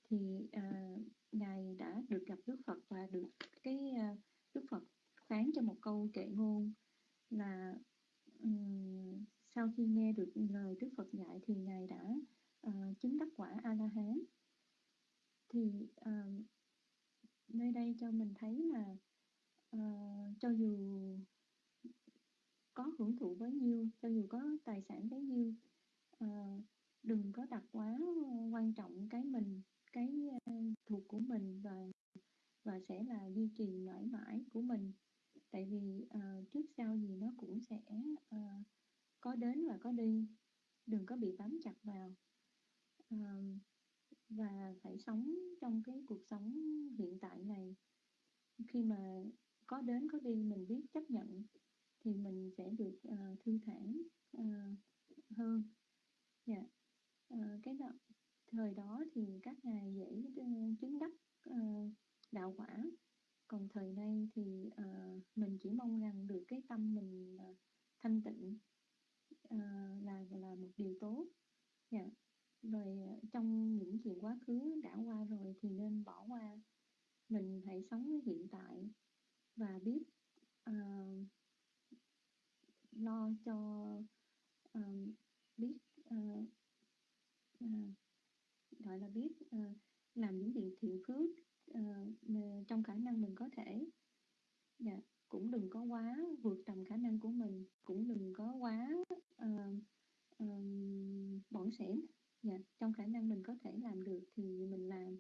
thì à, ngài đã được gặp Đức Phật và được cái à, Đức Phật phán cho một câu kệ ngôn là um, sau khi nghe được lời Đức Phật dạy thì ngài đã uh, chứng đắc quả A La Hán thì uh, nơi đây cho mình thấy là uh, cho dù có hưởng thụ bấy nhiêu cho dù có tài sản bấy nhiêu uh, đừng có đặt quá quan trọng cái mình cái uh, thuộc của mình và và sẽ là duy trì mãi mãi của mình. Tại vì uh, trước sau gì nó cũng sẽ uh, có đến và có đi. Đừng có bị bám chặt vào. À, và phải sống trong cái cuộc sống hiện tại này. Khi mà có đến có đi mình biết chấp nhận thì mình sẽ được uh, thư thản uh, hơn. Dạ. Yeah. uh, cái đó thời đó thì các ngài dễ chứng đắc uh, đạo quả. Còn thời nay thì uh, mình chỉ mong rằng được cái tâm mình uh, thanh tịnh uh, là là một điều tốt. Dạ. Yeah. rồi ờ, trong những chuyện quá khứ đã qua rồi thì nên bỏ qua. Mình hãy sống với hiện tại và biết uh, lo cho uh, biết uh, uh, gọi là biết uh, làm những việc thiện phước uh, trong khả năng mình có thể. Dạ, cũng đừng có quá vượt tầm khả năng của mình cũng đừng có quá uh, uh, bỏng sẻn dạ, trong khả năng mình có thể làm được thì mình làm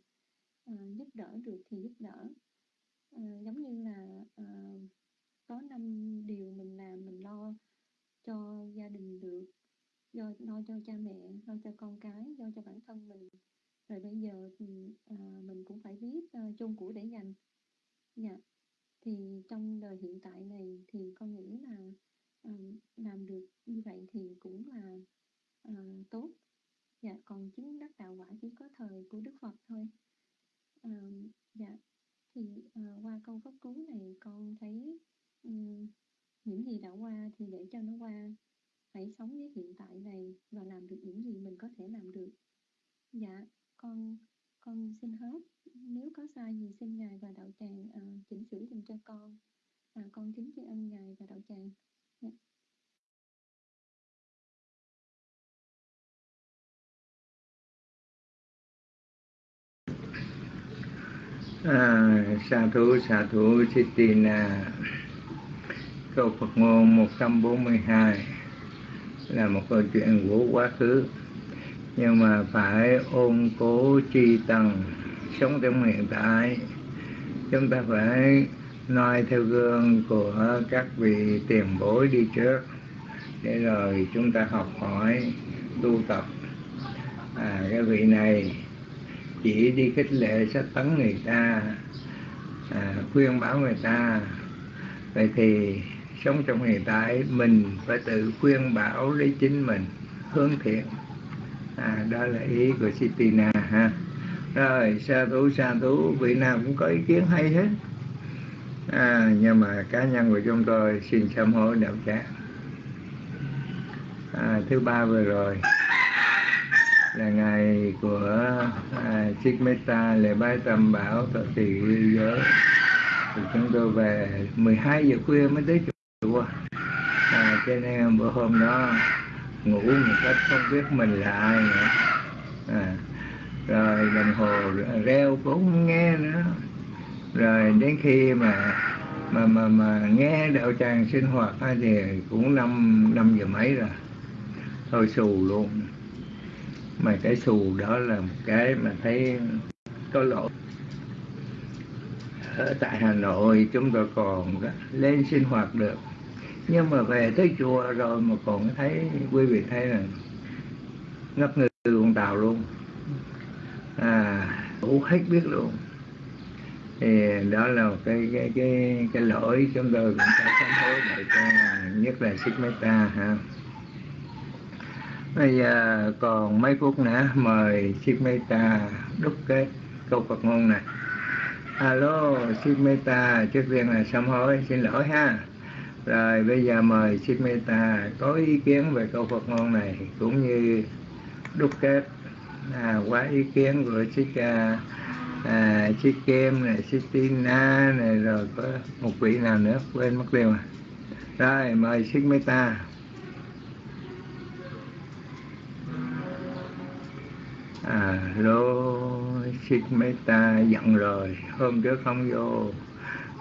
uh, giúp đỡ được thì giúp đỡ. Uh, giống như là uh, có năm điều mình làm mình lo cho gia đình được do lo cho cha mẹ lo cho con cái lo cho bản thân mình. Rồi bây giờ thì uh, mình cũng phải biết uh, chung của để dành. Dạ thì trong đời hiện tại này thì con nghĩ là um, làm được như vậy thì cũng là uh, tốt. Dạ còn chứng đắc đạo quả chỉ có thời của đức phật thôi. Um, dạ thì uh, qua câu pháp cứu này con thấy um, những gì đã qua thì để cho nó qua. Hãy sống với hiện tại này và làm được những gì mình có thể làm được. Dạ con con xin hết nếu có sai gì xin ngài và đạo tràng uh, chỉnh sửa dùm cho con à, con kính tri ân ngài và đạo tràng dạ. à, sa thú sa thú Chitina câu Phật ngôn 142 là một câu chuyện của quá khứ. Nhưng mà phải ôn cố tri tầng sống trong hiện tại. Chúng ta phải noi theo gương của các vị tiền bối đi trước để rồi chúng ta học hỏi tu tập. À, cái vị này chỉ đi khích lệ sách tấn người ta à, khuyên bảo người ta. Vậy thì sống trong hiện tại mình phải tự khuyên bảo lấy chính mình hướng thiện. À, đó là ý của Sitina ha. Rồi sa thú sa thú vị nào cũng có ý kiến hay hết. À, nhưng mà cá nhân của chúng tôi xin sám hối đạo tràng. À, thứ ba vừa rồi là ngày của à, Chiếc Meta lễ bái tam bảo thọ trì lưu giới. Thì chúng tôi về 12 giờ khuya mới tới chùa. À, cho nên bữa hôm đó ngủ một cách không biết mình là ai nữa. À, rồi đồng hồ reo cũng không nghe nữa. Rồi đến khi mà mà mà mà nghe đạo tràng sinh hoạt thì cũng năm năm giờ mấy rồi. Thôi xù luôn mà cái xù đó là một cái mà thấy có lỗi. Ở tại Hà Nội chúng tôi còn lên sinh hoạt được. Nhưng mà về tới chùa rồi mà còn thấy, quý vị thấy là ngất ngư con tàu luôn. À đủ hết biết luôn. Thì đó là cái cái cái cái lỗi chúng tôi cũng phải sám hối để cho, nhất là sức meta ha bây giờ còn mấy phút nữa mời sức meta đúc kết câu Phật ngôn này. Alo sức meta trước tiên là sám hối xin lỗi ha. Rồi bây giờ mời sức meta có ý kiến về câu Phật ngôn này cũng như đúc kết à, quá ý kiến của chiếc à, à, chiếc này chiếc tina này rồi có một vị nào nữa quên mất tiêu à. Rồi mời chiếc meta à lô mấy ta giận rồi, hôm trước không vô.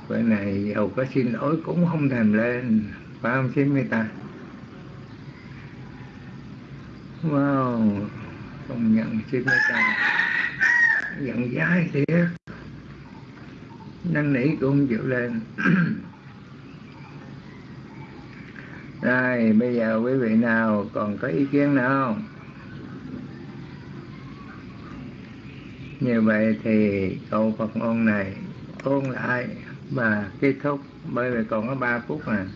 Cái này giàu có xin lỗi cũng không thèm lên. Phải không mấy ta? Wow, công nhận xin mấy ta. Giận dai thiệt. Năn nỉ cũng không chịu lên. Rồi, bây giờ quý vị nào còn có ý kiến nào không? Như vậy thì câu Phật ngôn này ôn lại và kết thúc. Bởi vì còn có 3 phút mà.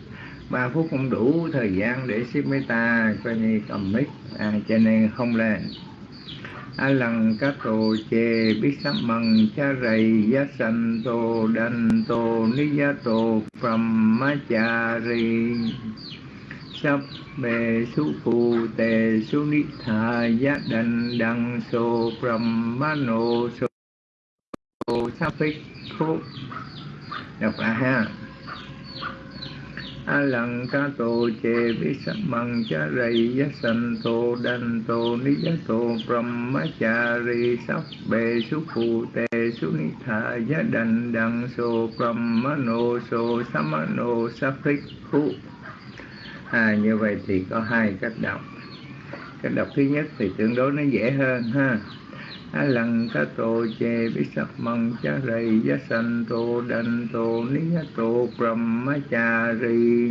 3 phút không đủ thời gian để ship mấy ta coi như cầm mic. À, cho nên không lên a lần các tổ chê biết sắp măng cha rầy giá sanh tô đành tô ni giá tô phẩm ma cha ri sắp bề su phù tề su ni thà giá đành đằng sô phẩm ma nô sô sa phích khúc đọc lại ha. A lăng ca tô chê vi sắc măng cha rầy giá sanh tô đan tô ni giá tô brahma cha ri sắp bề su phụ tề su ni thà giá đành đăng sô brahma nô sô sama nô sa phích khu à như vậy thì có hai cách đọc. Cách đọc thứ nhất thì tương đối nó dễ hơn ha. A lăng ta tô chê bí sắc mong cha rầy giá sanh tô đanh tô ni giá tô ma cha ri.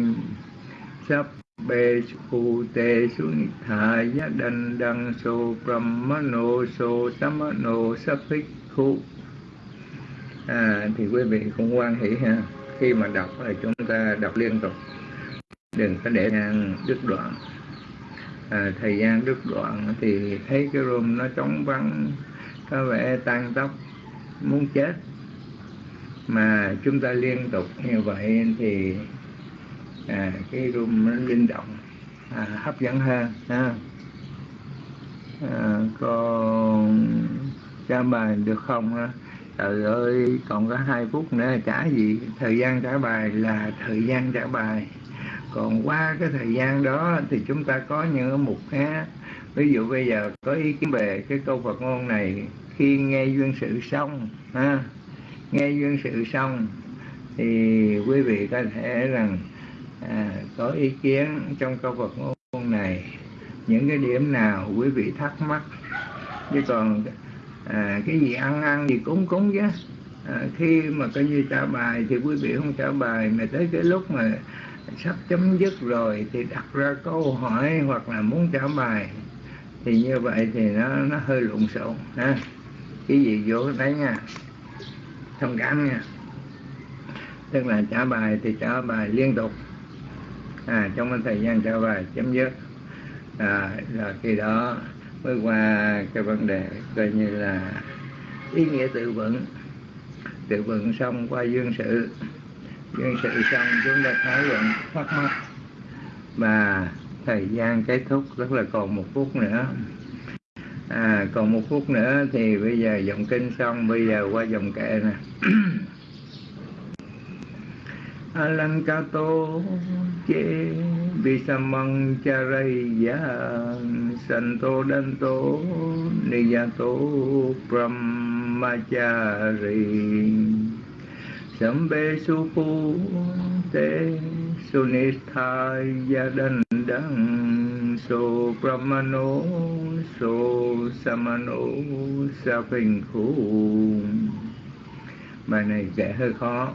Sắp bê khu tê su ni thà giá đanh đăng sô ma nô sô sama nô sắp thích khu. À, thì quý vị cũng quan hỷ ha khi mà đọc là chúng ta đọc liên tục đừng có để đứt đoạn. À, thời gian đứt đoạn thì thấy cái room nó trống vắng có vẻ tan tóc muốn chết. Mà chúng ta liên tục như vậy thì à, cái room nó linh động à, hấp dẫn hơn ha. À, còn trả bài được không ha? Trời ơi còn có hai phút nữa trả gì thời gian trả bài là thời gian trả bài còn qua cái thời gian đó thì chúng ta có những mục khác ví dụ bây giờ có ý kiến về cái câu Phật ngôn này khi nghe duyên sự xong ha nghe duyên sự xong thì quý vị có thể rằng à, có ý kiến trong câu Phật ngôn này. Những cái điểm nào quý vị thắc mắc? Chứ còn à, cái gì ăn ăn gì cúng cúng chứ. À, khi mà coi như trả bài thì quý vị không trả bài mà tới cái lúc mà sắp chấm dứt rồi thì đặt ra câu hỏi hoặc là muốn trả bài. Thì như vậy thì nó nó hơi lộn xộn ha. Cái gì vô đấy nha. Thông cảm nha. Tức là trả bài thì trả bài liên tục. À trong cái thời gian trả bài chấm dứt. À, là khi đó mới qua cái vấn đề coi như là ý nghĩa tự vận tự vận xong qua dương sự dân sự xong chúng ta thảo luận thắc mắc. Và thời gian kết thúc rất là còn một phút nữa. À còn một phút nữa thì bây giờ dòng kinh xong, bây giờ qua dòng kệ nè. Alankato che visamang charaya santo danto niyato brahmachari sambe supu te sunithaya đăng so brahmano so samano sa phình khu bài này dễ hơi khó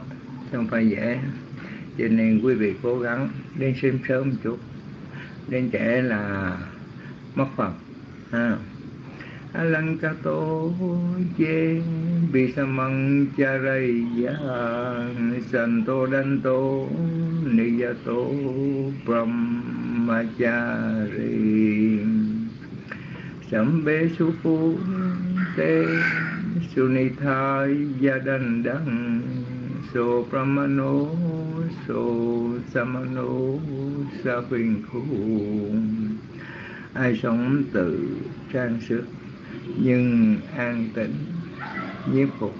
không phải dễ. Cho nên quý vị cố gắng đến xem sớm một chút. Đến trễ là mất phần. Ha alankato che bisamang charaya santo danto niyato brahmachari sambe supu te sunithaya đăng so brahmano so samano sa huyền khu ai sống tự trang sức nhưng an tĩnh nhiếp phục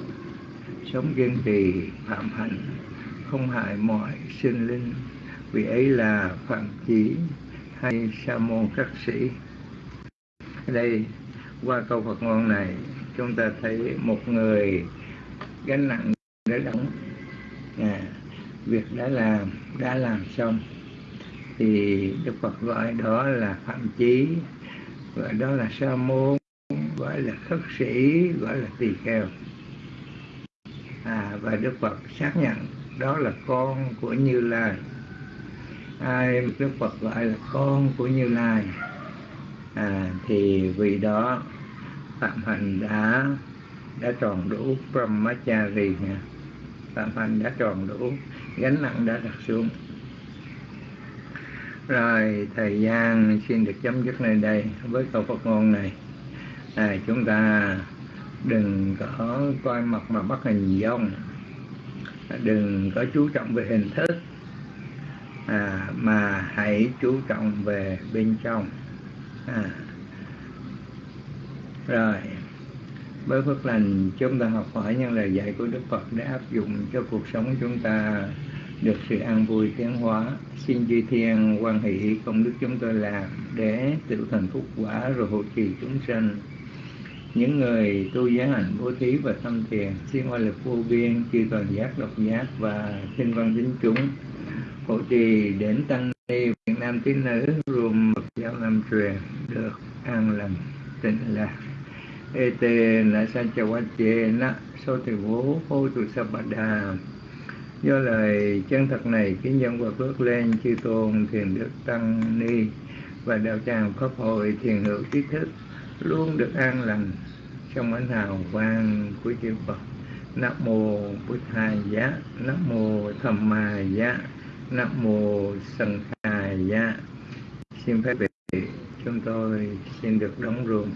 sống kiên trì phạm hạnh không hại mọi sinh linh. Vì ấy là phạm chí hay sa môn các sĩ. Đây qua câu Phật ngôn này chúng ta thấy một người gánh nặng để đóng. À, việc đã làm đã làm xong. Thì Đức Phật gọi đó là phạm chí gọi đó là sa môn gọi là khất sĩ gọi là tỳ kheo. À, và Đức Phật xác nhận đó là con của Như Lai. Ai Đức Phật gọi là con của Như Lai? À, thì vì đó phạm hạnh đã đã tròn đủ brahmachari nha. Phạm hạnh đã tròn đủ gánh nặng đã đặt xuống. Rồi thời gian xin được chấm dứt nơi đây với câu Phật ngôn này à, chúng ta đừng có coi mặt mà bắt hình dong đừng có chú trọng về hình thức. À, mà hãy chú trọng về bên trong. À. rồi với phước lành chúng ta học hỏi những lời dạy của đức phật để áp dụng cho cuộc sống chúng ta được sự an vui tiến hóa. Xin duy thiên quan hệ công đức chúng tôi làm để tự thành phúc quả rồi hộ trì chúng sanh những người tu giới hạnh bố thí và tâm thiền xin hoa lực vô biên, chư toàn giác độc giác và xin văn chính chúng, hộ trì đến tăng ni, việt nam tín nữ gồm mật giáo nam truyền, được an lành, tịnh lạc ete na san chawache na so từ bố hô tu sa đà. Do lời chân thật này, kính dân và bước lên, chư tôn thiền đức tăng ni và đạo tràng pháp hội thiền hữu trí thức luôn được an lành trong ánh hào quang của chư Phật. Nam mô Bụt Thầy giá Nam mô Tham Ma giá Nam mô Sân Khai giá Xin phép vị chúng tôi xin được đóng ruộng.